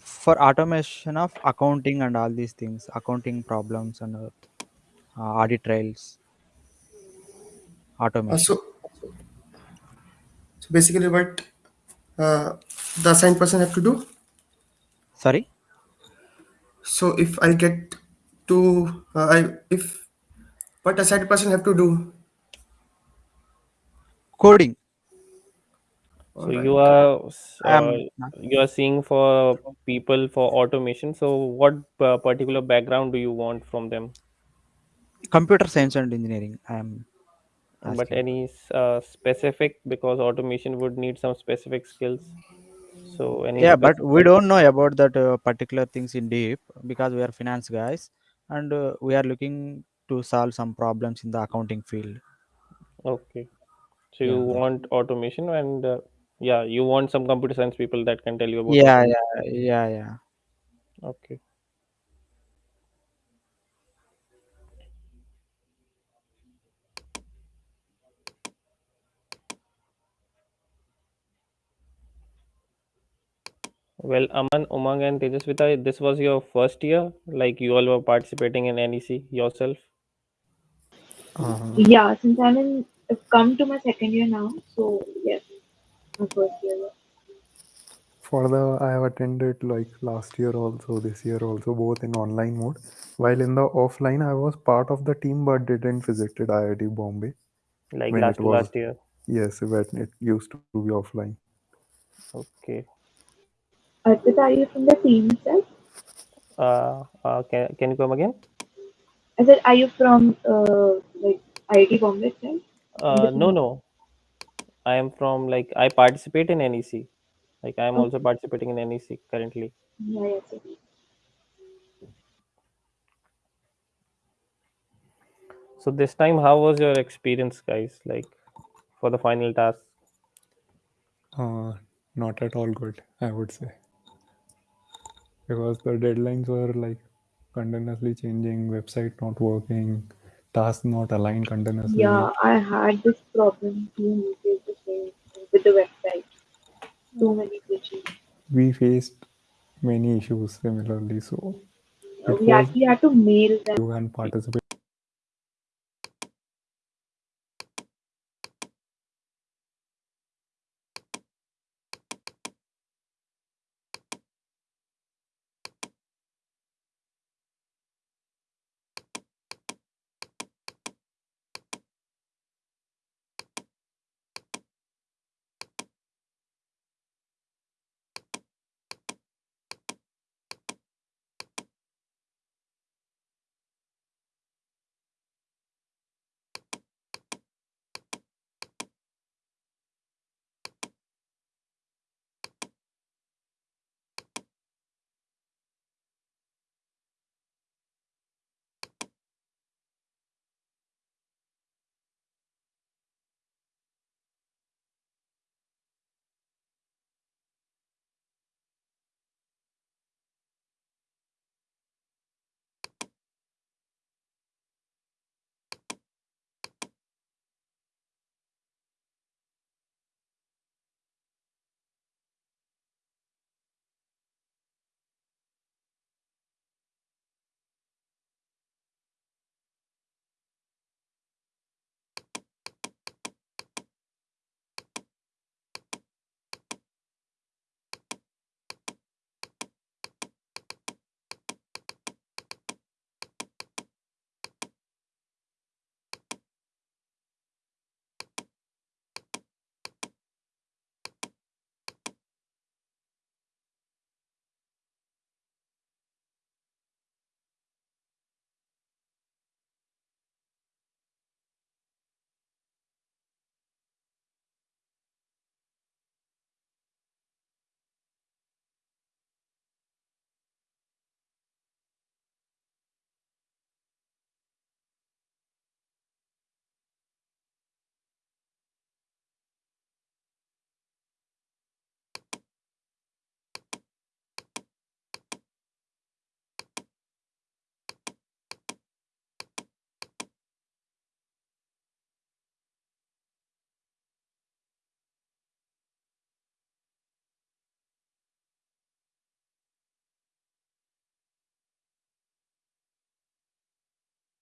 For automation of accounting and all these things, accounting problems and uh, audit trails, Uh, automation. so, so basically, what uh, the assigned person have to do? Sorry. So if I get to, uh, I if what assigned person have to do? Coding. So you are uh, I'm you are seeing for people for automation. So what uh, particular background do you want from them? computer science and engineering. I am But any uh, specific because automation would need some specific skills. So any Yeah, but we don't know about that uh, particular things in deep because we are finance guys and uh, we are looking to solve some problems in the accounting field. Okay. So you that- want automation and uh, yeah, you want some computer science people that can tell you about yeah, automation. yeah, yeah, yeah. Okay. Well, Aman, Umang, and Tejasvita, this was your first year. Like you all were participating in NEC yourself. Uh, Yeah, since I'm in, I've come to my second year now, so yes, my first year. for the I have attended like last year also, this year also, both in online mode. While in the offline, I was part of the team but didn't visited IIT Bombay Like when last it to was last year. yes when it used to be offline. Okay. Arpita, are you from the team itself? Uh, uh, can can you come again? I said, are you from uh, like IIT Bombay itself? From the Uh, no, no. I am from like I participate in NEC. Like I am also participating in NEC currently. Yeah, yes, yes. So this time, how was your experience, guys? Like for the final task? Uh, not at all good, I would say, because the deadlines were like continuously changing, website not working, tasks not aligned continuously. Yeah, I had this problem too. We faced the same with the website. Too hmm. many glitches. We faced many issues similarly, so We actually had to mail them. you and participate.